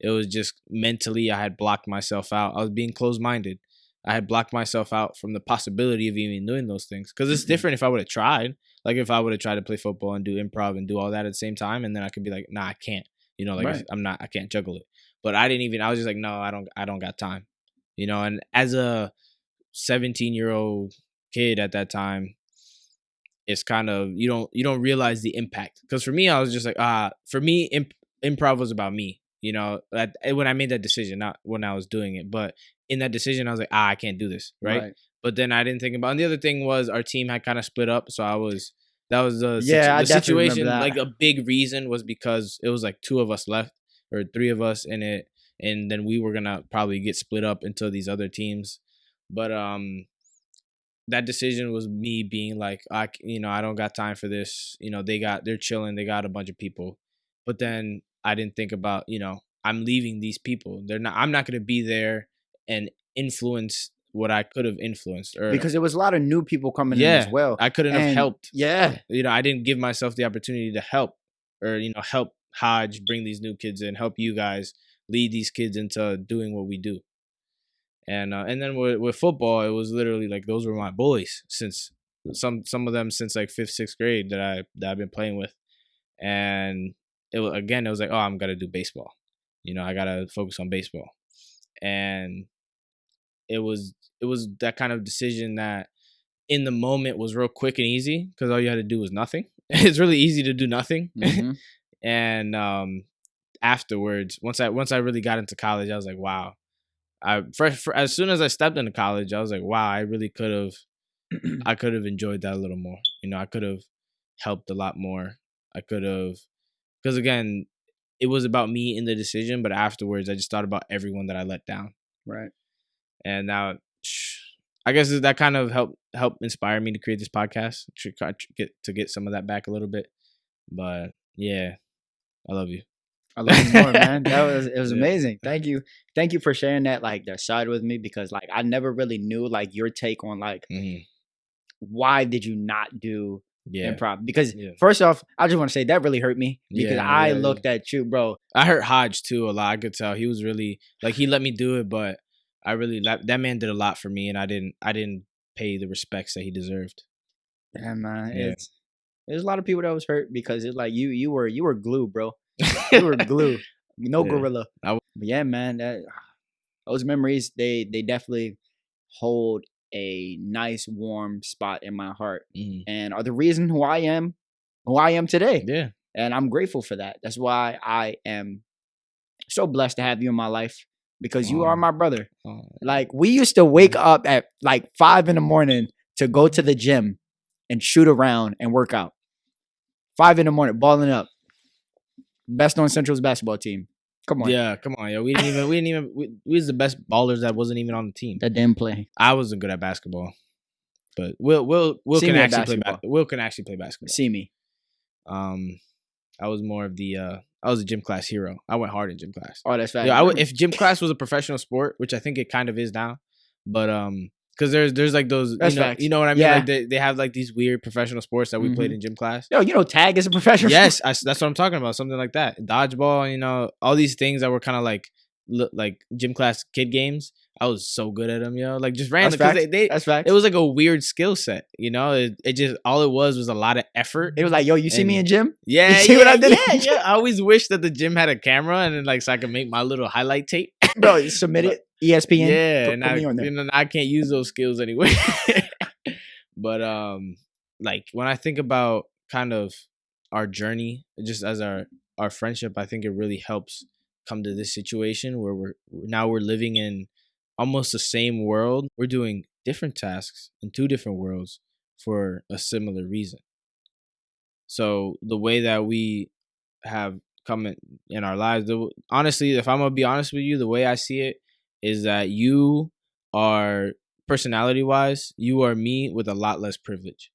It was just mentally I had blocked myself out. I was being closed minded. I had blocked myself out from the possibility of even doing those things. Because it's Mhm. different if I would have tried. Like if I would have tried to play football and do improv and do all that at the same time, and then I could be like, nah, I can't. You know, like Right. I'm not, I can't juggle it. But I didn't even. I was just like, no, I don't, I don't got time. You know, and as a 17 year old kid at that time, it's kind of you don't you don't realize the impact. Because for me, I was just like, ah, for me, imp- improv was about me. You know, at, when I made that decision, not when I was doing it, but in that decision, I was like, ah, I can't do this, right? But then I didn't think about. And the other thing was our team had kind of split up, so I was that was the, situ- Yeah, I the situation. that. Like a big reason was because it was like two of us left or three of us in it, and then we were gonna probably get split up into these other teams. But um, that decision was me being like, I, you know I don't got time for this. You know they got they're chilling, they got a bunch of people, but then I didn't think about you know I'm leaving these people. They're not. I'm not gonna be there and influence what I could have influenced or because there was a lot of new people coming in Yeah, as well. I couldn't have helped. yeah, You know, I didn't give myself the opportunity to help or you know help Hodge bring these new kids in, help you guys lead these kids into doing what we do. And uh, and then with, with football, it was literally like those were my boys since some some of them since like fifth sixth grade that I that I've been playing with, and it was again it was like oh I'm gonna do baseball, you know I gotta focus on baseball, and it was it was that kind of decision that in the moment was real quick and easy because all you had to do was nothing. it's really easy to do nothing, mhm, and um afterwards once i once i really got into college i was like wow i for, for, as soon as i stepped into college i was like wow i really could have i could have enjoyed that a little more. You know i could have helped a lot more. I could have because again it was about me in the decision but afterwards i just thought about everyone that i let down. Right. and now i guess that kind of helped help inspire me to create this podcast to get to get some of that back a little bit. But yeah i love you I love you more, man. That was it was Yeah. amazing. Thank you, thank you for sharing that like that side with me because like I never really knew like your take on like Mhm. why did you not do yeah improv? Because Yeah. first off, I just want to say that really hurt me because Yeah, I looked at you, bro. I hurt Hodge too a lot. I could tell he was really like he let me do it, but I really that, that man did a lot for me, and I didn't I didn't pay the respects that he deserved. And man, Yeah. it's there's a lot of people that was hurt because it's like you you were you were glue, bro. You were glue. No Yeah. gorilla. I w- But yeah, man, that those memories they they definitely hold a nice warm spot in my heart Mhm. and are the reason who I am who I am today. Yeah, And I'm grateful for that. That's why I am so blessed to have you in my life because you are my brother. Oh, Like we used to wake up at like five in the morning to go to the gym and shoot around and work out. Five in the morning, balling up. Best on Central's basketball team. Come on. yeah. Come on, yo. We didn't even we didn't even we, we was the best ballers that wasn't even on the team. That didn't play. I wasn't good at basketball, but Will Will Will See can actually play. Ba- Will can actually play basketball. See me. Um, I was more of the uh I was a gym class hero. I went hard in gym class. Oh, that's fast. Yeah, I would, if gym class was a professional sport, which I think it kind of is now, but um, because there's there's like those, That's you know, facts. you know what I mean? Yeah. Like they, they have like these weird professional sports that we played Mhm. in gym class. Yo, you know, tag is a professional. yes, I s that's what I'm talking about. Something like that, dodgeball. You know, all these things that were kind of like like gym class kid games. I was so good at them, yo. Like just random because facts. they, they That's facts. it was like a weird skill set. You know, it, it just all it was was a lot of effort. It was like, yo, you see me in gym? Yeah, you see yeah, what I did? Yeah, yeah. I always wish that the gym had a camera and then like so I could make my little highlight tape. Bro, you submit But- it. ESPN. yeah, put- and put I, me on there. you know, I can't use those skills anyway. but um, like when I think about kind of our journey, just as our our friendship, I think it really helps come to this situation where we're now we're living in almost the same world. We're doing different tasks in two different worlds for a similar reason. So the way that we have come in, in our lives, the, honestly, if I'm gonna be honest with you, the way I see it is that you are personality wise, you are me with a lot less privilege,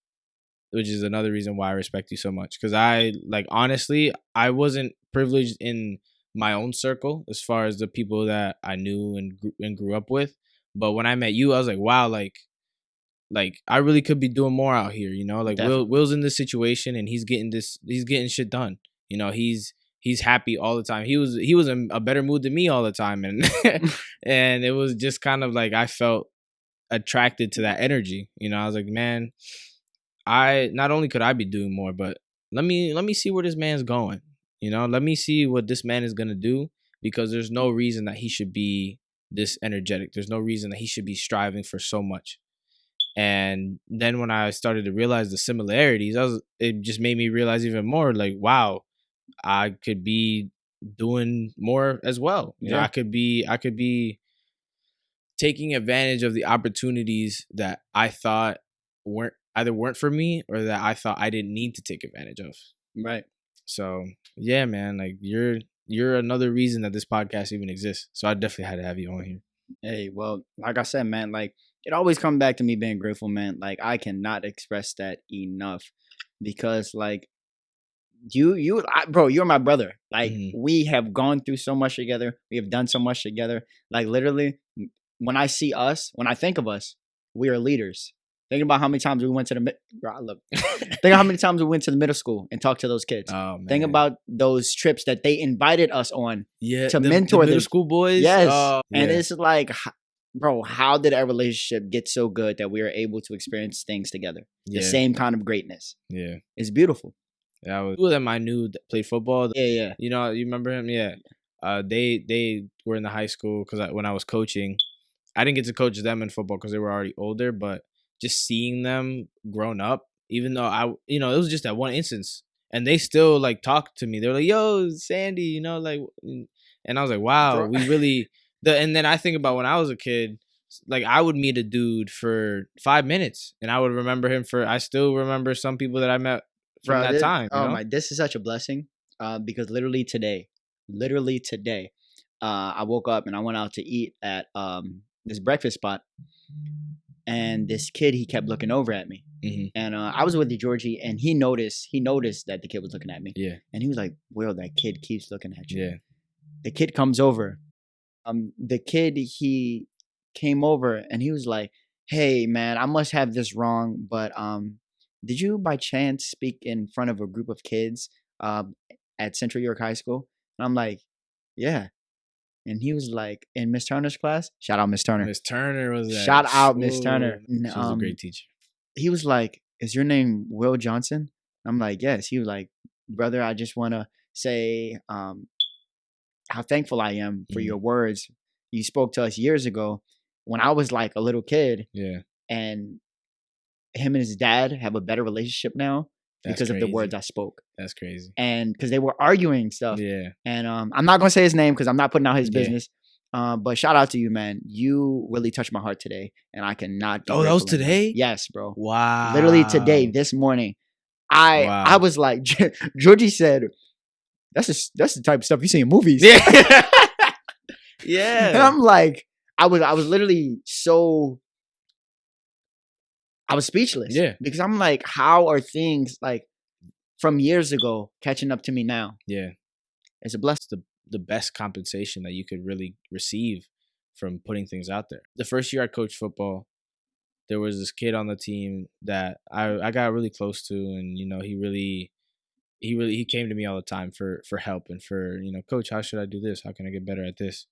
which is another reason why I respect you so much. Because I like honestly, I wasn't privileged in my own circle as far as the people that I knew and grew, and grew up with. But when I met you, I was like, wow, like, like I really could be doing more out here. You know, like Will Will's in this situation and he's getting this, he's getting shit done. You know, he's he's happy all the time. He was he was in a better mood than me all the time, and and it was just kind of like I felt attracted to that energy. You know, I was like, man, I not only could I be doing more, but let me let me see where this man's going. You know, let me see what this man is gonna do because there's no reason that he should be this energetic. There's no reason that he should be striving for so much. And then when I started to realize the similarities, I was it just made me realize even more like, wow, I could be doing more as well. You know, Yeah. I could be I could be taking advantage of the opportunities that I thought weren't either weren't for me or that I thought I didn't need to take advantage of. Right. So yeah, man, like you're you're another reason that this podcast even exists. So I definitely had to have you on here. Hey, well, like I said, man, like it always comes back to me being grateful, man. Like I cannot express that enough because, like, you, you, I, bro, you're my brother. Like Mhm. we have gone through so much together. We have done so much together. Like literally, when I see us, when I think of us, we are leaders. Think about how many times we went to the bro, I love. Think of how many times we went to the middle school and talked to those kids. Oh man. Think about those trips that they invited us on. yeah, to the- the mentor middle them. school boys. Yes, Oh, and yeah. it's like, bro, how did our relationship get so good that we are able to experience things together? yeah, The same kind of greatness. yeah. It's beautiful. That was two of them I knew that played football. Yeah, yeah. You know, you remember him? Yeah. Uh, they they were in the high school because when I was coaching, I didn't get to coach them in football because they were already older. But just seeing them grown up, even though I, you know, it was just that one instance, and they still like talked to me. They're like, "Yo, Sandy," you know, like, and I was like, "Wow, Bro. we really." The and then I think about when I was a kid, like I would meet a dude for five minutes, and I would remember him for. I still remember some people that I met from Bro, that this- time. you Oh know? my, this is such a blessing. Uh, because literally today, literally today, uh, I woke up and I went out to eat at um this breakfast spot, and this kid he kept looking over at me, Mhm. and uh, I was with the Georgie, and he noticed he noticed that the kid was looking at me, Yeah, and he was like, "Will, that kid keeps looking at you." yeah. The kid comes over. Um, the kid he came over and he was like, "Hey, man, I must have this wrong, but um, did you by chance speak in front of a group of kids um at Central York High School?" And I'm like, "Yeah." And he was like, "In Miss Turner's class." Shout out Miss Turner. Miss Turner was that. Shout out Miss Turner. N- She was a um, great teacher. He was like, "Is your name Will Johnson?" I'm like, "Yes." He was like, "Brother, I just want to say um, how thankful I am for Mhm. your words. You spoke to us years ago when I was like a little kid, Yeah, and him and his dad have a better relationship now that's because of the words I spoke, That's crazy. and because they were arguing stuff. Yeah, And um, I'm not gonna say his name because I'm not putting out his Yeah. business. Um, but shout out to you, man. You really touched my heart today, and I cannot. Oh, that was today? Yes, bro. wow. Literally today, this morning, I Wow. I was like, Georgie said, "That's the that's the type of stuff you see in movies." Yeah. yeah. and yeah. I'm like, I was I was literally so I was speechless. Yeah. Because I'm like, how are things like from years ago catching up to me now? Yeah. It's a blessing. the the best compensation that you could really receive from putting things out there. The first year I coached football, there was this kid on the team that I I got really close to, and you know he really he really he came to me all the time for for help and for you know coach how should I do this how can I get better at this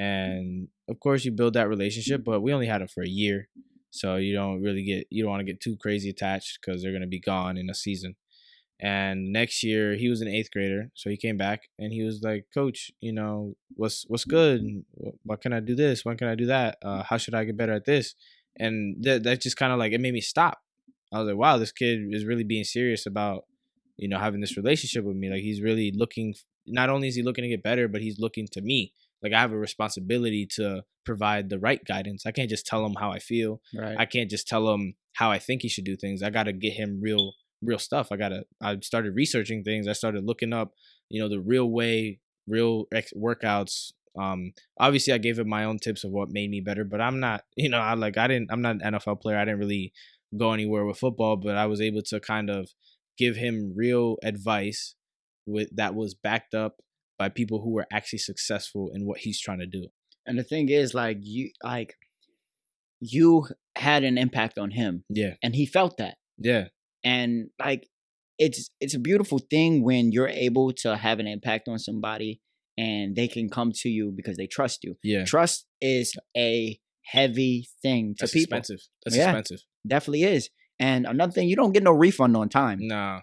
mm. and of course you build that relationship but we only had him for a year so you don't really get you don't want to get too crazy attached because they're gonna be gone in a season and next year he was an eighth grader, so he came back and he was like, "Coach, you know what's what's good? Wh- What can I do this? When can I do that? Uh, how should I get better at this?" And that that just kind of like it made me stop. I was like, "Wow, this kid is really being serious about you know having this relationship with me. Like he's really looking. Not only is he looking to get better, but he's looking to me. Like I have a responsibility to provide the right guidance. I can't just tell him how I feel. Right. I can't just tell him how I think he should do things. I got to get him real real stuff. I got to I started researching things. I started looking up, you know, the real way, real ex- workouts. Um obviously I gave him my own tips of what made me better, but I'm not, you know, I like I didn't I'm not an NFL player. I didn't really go anywhere with football, but I was able to kind of give him real advice with that was backed up by people who were actually successful in what he's trying to do. and the thing is, like you, like you had an impact on him, Yeah. and he felt that. Yeah. and like it's it's a beautiful thing when you're able to have an impact on somebody and they can come to you because they trust you Yeah. trust is a heavy thing to That's people expensive. That's Yeah. expensive. definitely is and another thing you don't get no refund on time Nah.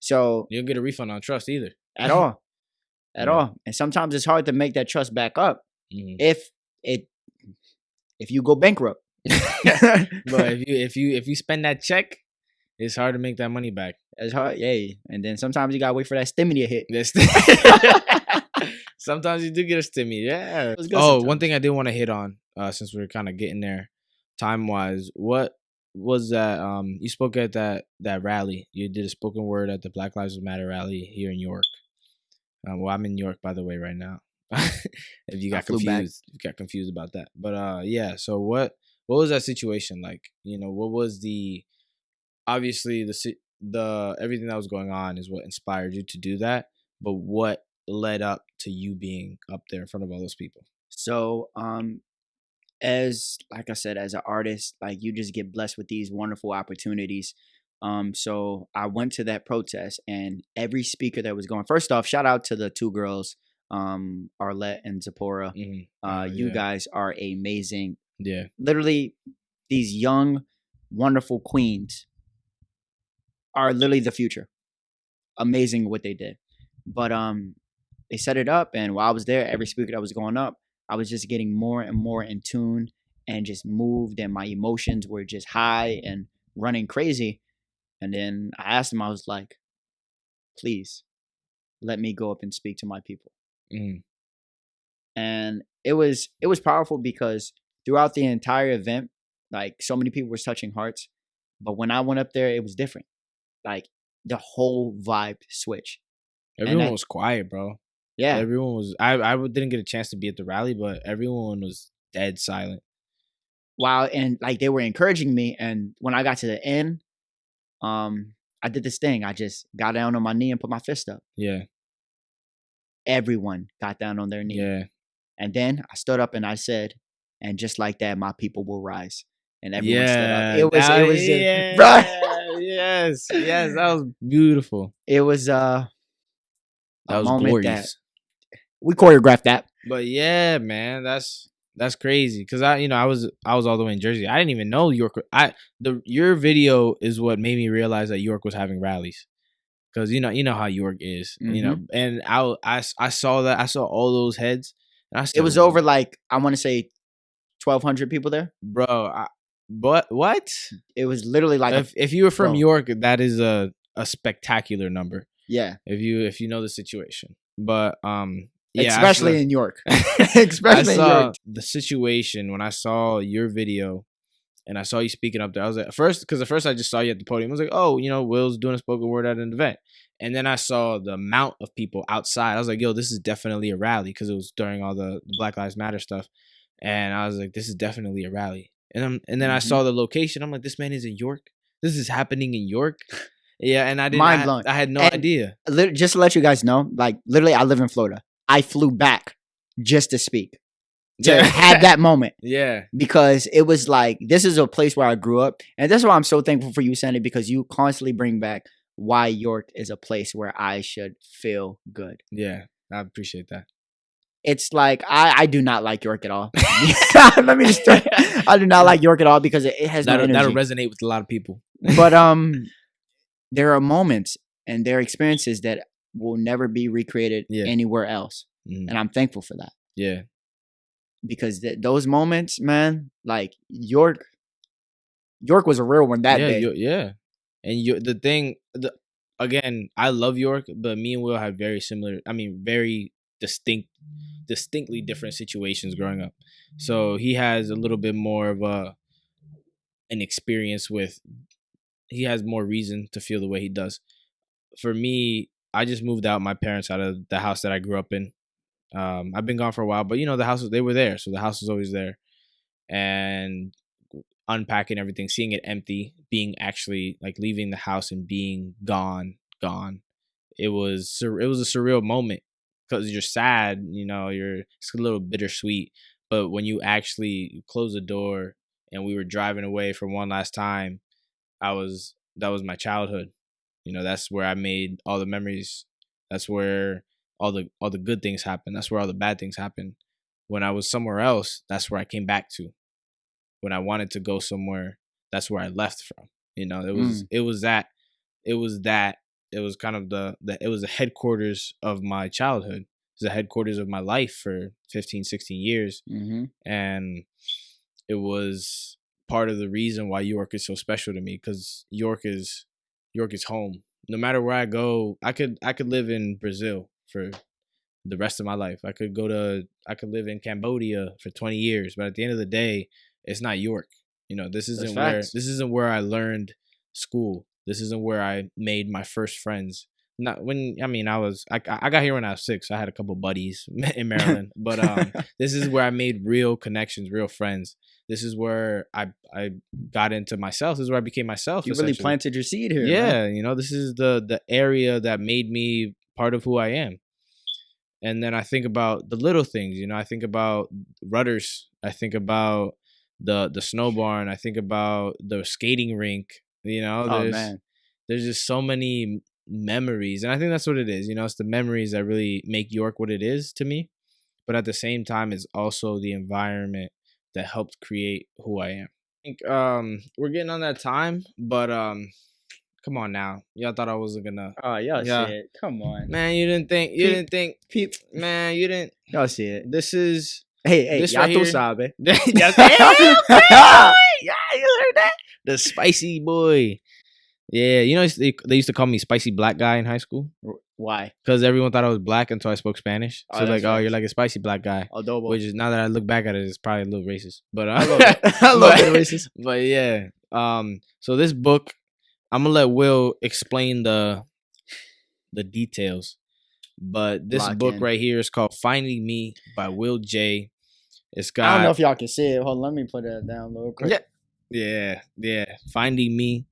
so You don't get a refund on trust either. at all at Yeah. all and sometimes it's hard to make that trust back up Mhm. if it if you go bankrupt but if you if you if you spend that check, it's hard to make that money back. it's hard yay and then sometimes you gotta wait for that stimmy to hit sometimes you do get a stimmy. Yeah. Oh, one thing I did want to hit on, uh, since we're kind of getting there, time wise, what was that? Um, you spoke at that that rally. You did a spoken word at the Black Lives Matter rally here in York. Um, well, I'm in York, by the way, right now. if you got back. confused, you got confused about that. But uh, yeah. So what what was that situation like? You know, what was the obviously the the everything that was going on is what inspired you to do that. But what led up to you being up there in front of all those people? So um as like I said, as an artist, like you just get blessed with these wonderful opportunities. Um, so I went to that protest, and every speaker that was going. First off, shout out to the two girls, um, Arlette and Zipporah. Mhm. Uh, Oh, you yeah. guys are amazing. Yeah. Literally, these young, wonderful queens are literally the future. Amazing what they did. But um, they set it up, and while I was there, every speaker that was going up, I was just getting more and more in tune and just moved, and my emotions were just high and running crazy. And then I asked him, I was like, please let me go up and speak to my people Mhm. and it was it was powerful because throughout the entire event like so many people were touching hearts but when i went up there it was different like the whole vibe switch Everyone that- was quiet, bro. yeah Everyone was. I I didn't get a chance to be at the rally, but everyone was dead silent. wow and like they were encouraging me and when i got to the end um i did this thing i just got down on my knee and put my fist up Yeah. everyone got down on their knee Yeah. and then i stood up and i said and just like that my people will rise and everyone stood Yeah. up it was that- it was yeah. bruh. yes. Yes. That was beautiful. it was uh That was glorious. that we choreographed that But yeah, man, that's that's crazy. Cause I, you know, I was I was all the way in Jersey. I didn't even know York. I the your video is what made me realize that York was having rallies. Cause you know you know how York is, you know, and I I I saw that I saw all those heads. And I it was over like I want to say twelve hundred people there. bro. I, but what It was literally like a, if if you were from bro. York? That is a a spectacular number. yeah, If you if you know the situation, but um, yeah, especially saw- in York, I especially in saw York. the situation when I saw your video and I saw you speaking up there. I was like, first, because at first I just saw you at the podium. I was like, oh, you know, Will's doing a spoken word at an event. And then I saw the amount of people outside. I was like, yo, this is definitely a rally because it was during all the, Black Lives Matter stuff. And I was like, this is definitely a rally. And I'm, and then I Mhm. saw the location. I'm like, this man is in York. This is happening in York. Yeah, and I didn't. Mind I- blown. I, had no And- idea. Just to let you guys know, like literally, I live in Florida. I flew back just to speak to have that moment Yeah, because it was like this is a place where I grew up, and that's why I'm so thankful for you, Sandy, because you constantly bring back why York is a place where I should feel good. yeah. I appreciate that. it's like I, I do not like York at all. Let me just tell you, I do not like York at all because it, it has That'll, that'll resonate with a lot of people. but um, there are moments and there are experiences that will never be recreated Yeah. anywhere else, Mhm. and I'm thankful for that Yeah. because th- those moments, man, like York, York was a real one that yeah, day. Yo- yeah. And you the thing the again, I love York, but me and Will had very similar I mean, very distinct distinctly different situations growing up. So he has a little bit more of a an experience with he has more reason to feel the way he does. For me, I just moved out my parents out of the house that I grew up in. Um, I've been gone for a while, but you know the house they were there, so the house was always there. And unpacking everything, seeing it empty, being actually like leaving the house and being gone, gone. It was sur- it was a surreal moment because you're sad, you know, you're it's a little bittersweet. But when you actually close the door and we were driving away for one last time, I was that was my childhood. You know, that's where I made all the memories. That's where all the all the good things happen. That's where all the bad things happen. When I was somewhere else, that's where I came back to. When I wanted to go somewhere, that's where I left from. You know, it was it was that it was that it was kind of the, the it was the headquarters of my childhood. It was the headquarters of my life for 15, 16 years hmm and it was part of the reason why York is so special to me because York is York is home. No matter where I go, I could I could live in Brazil for the rest of my life. I could go to I could live in Cambodia for 20 years, but at the end of the day, it's not York. You know, this isn't where facts. this isn't where I learned school. This isn't where I made my first friends. Not when I mean I was I I got here when I was six. I had a couple buddies in Maryland, but um this is where I made real connections, real friends. This is where I I got into myself. This is where I became myself. you really planted your seed here. man. Yeah, you know, this is the the area that made me part of who I am. and then I think about the little things. You know, I think about Rutter's. I think about the the snow barn. I think about the skating rink. You know, Oh there's man, there's just so many memories, and I think that's what it is. You know, it's the memories that really make York what it is to me. But at the same time, it's also the environment that helped create who I am. I think um we're getting on that time, but um come on now. Y'all thought I wasn't gonna oh y'all Yeah. see it. Come on, Man, you didn't think you Peep. didn't think Peep. man, you didn't Y'all see it. this is Hey, hey, This y'all right sabe. yeah, damn, damn, yeah, you heard that? The spicy boy. Yeah, you know they, they used to call me spicy black guy in high school Why? because everyone thought I was black until I spoke Spanish. Oh, So that's like, oh, you're like a spicy black guy, Adobo. which is now that I look back at it, it's probably a little racist. But uh, I love it. I love it, racist. but yeah. Um. So this book, I'm gonna let Will explain the the details. But this Lock book in. right here is called "Finding Me" by Will J. It's got I don't know if y'all can see it. Hold on, let me put that down real quick. Yeah. Yeah, yeah. Finding me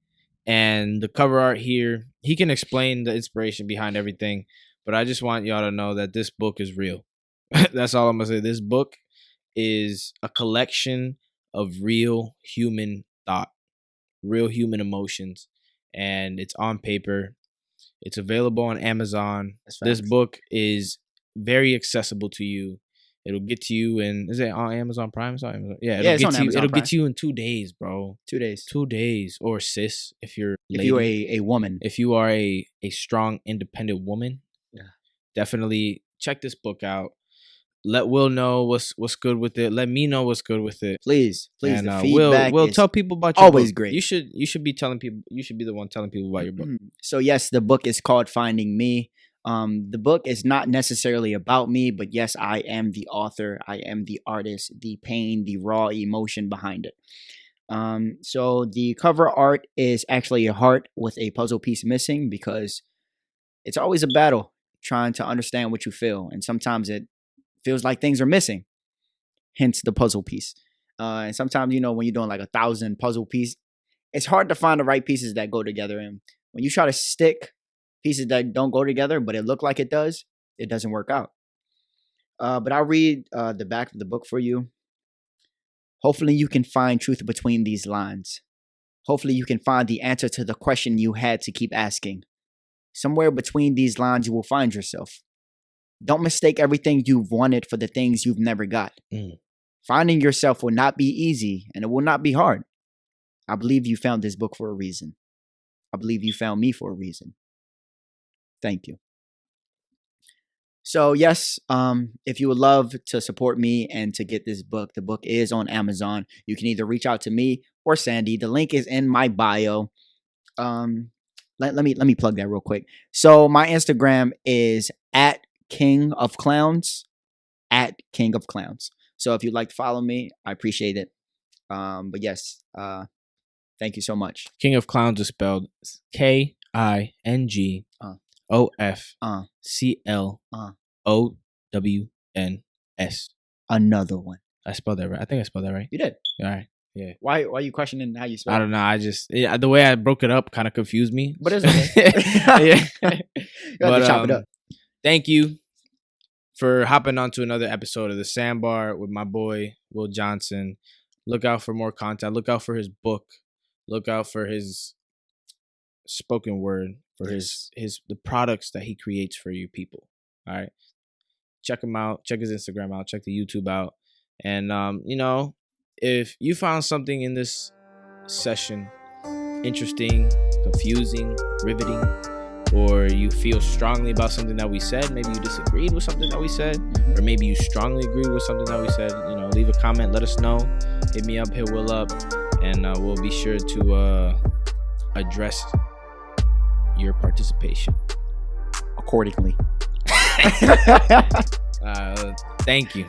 and the cover art here. He can explain the inspiration behind everything, but I just want y'all to know that this book is real. That's all I'm gonna say. This book is a collection of real human thought, real human emotions, and it's on paper. It's available on Amazon. This book is very accessible to you. It'll get to you in is it on Amazon Prime? It's on Amazon. Yeah, it'll Yeah, it's get on to you. Amazon It'll Prime. get to you in two days, bro. Two days. Two days, or sis, if you're If lady. you're a, a woman, if you are a a strong, independent woman, Yeah. definitely check this book out. Let Will know what's what's good with it. Let me know what's good with it. please, please. and the uh, Will Will tell people about your always book. great. You should you should be telling people. You should be the one telling people about your book. Mm. So yes, the book is called Finding Me. Um, the book is not necessarily about me, but yes, I am the author. I am the artist, the pain, the raw emotion behind it. Um, so the cover art is actually a heart with a puzzle piece missing because it's always a battle trying to understand what you feel, and sometimes it feels like things are missing. Hence the puzzle piece. Uh, and sometimes you know when you're doing like a thousand puzzle piece, it's hard to find the right pieces that go together. And when you try to stick pieces that don't go together, but it look like it does, it doesn't work out. Uh, but I'll read uh, the back of the book for you. Hopefully, you can find truth between these lines. Hopefully, you can find the answer to the question you had to keep asking. Somewhere between these lines, you will find yourself. Don't mistake everything you've wanted for the things you've never got. Mm. Finding yourself will not be easy and it will not be hard. I believe you found this book for a reason. I believe you found me for a reason. Thank you. So yes, um, if you would love to support me and to get this book, the book is on Amazon. You can either reach out to me or Sandy. The link is in my bio. Um, let, let me let me plug that real quick. So my Instagram is at King of Clowns, at King of Clowns. So if you'd like to follow me, I appreciate it. Um, but yes, uh, thank you so much. King of Clowns is spelled K I N G Uh. O F Uh. C L Uh. O W N S. Another one. I spelled that right. I think I spelled that right. You did. All right. Yeah. Why? Why are you questioning how you spell? I it? don't know. I just yeah, the way I broke it up kind of confused me. But it's okay. yeah. You have But, to chop it um, up. Thank you for hopping on to another episode of the Sandbar with my boy Will Johnson. Look out for more content. Look out for his book. Look out for his spoken word. For his his the products that he creates for you people. All right. Check him out. Check his Instagram out. Check the YouTube out. And um, you know, if you found something in this session interesting, confusing, riveting, or you feel strongly about something that we said, maybe you disagreed with something that we said, Mhm. or maybe you strongly agree with something that we said, you know, leave a comment, let us know, hit me up, hit Will up, and uh, we'll be sure to uh, address your participation. accordingly. Uh, thank you.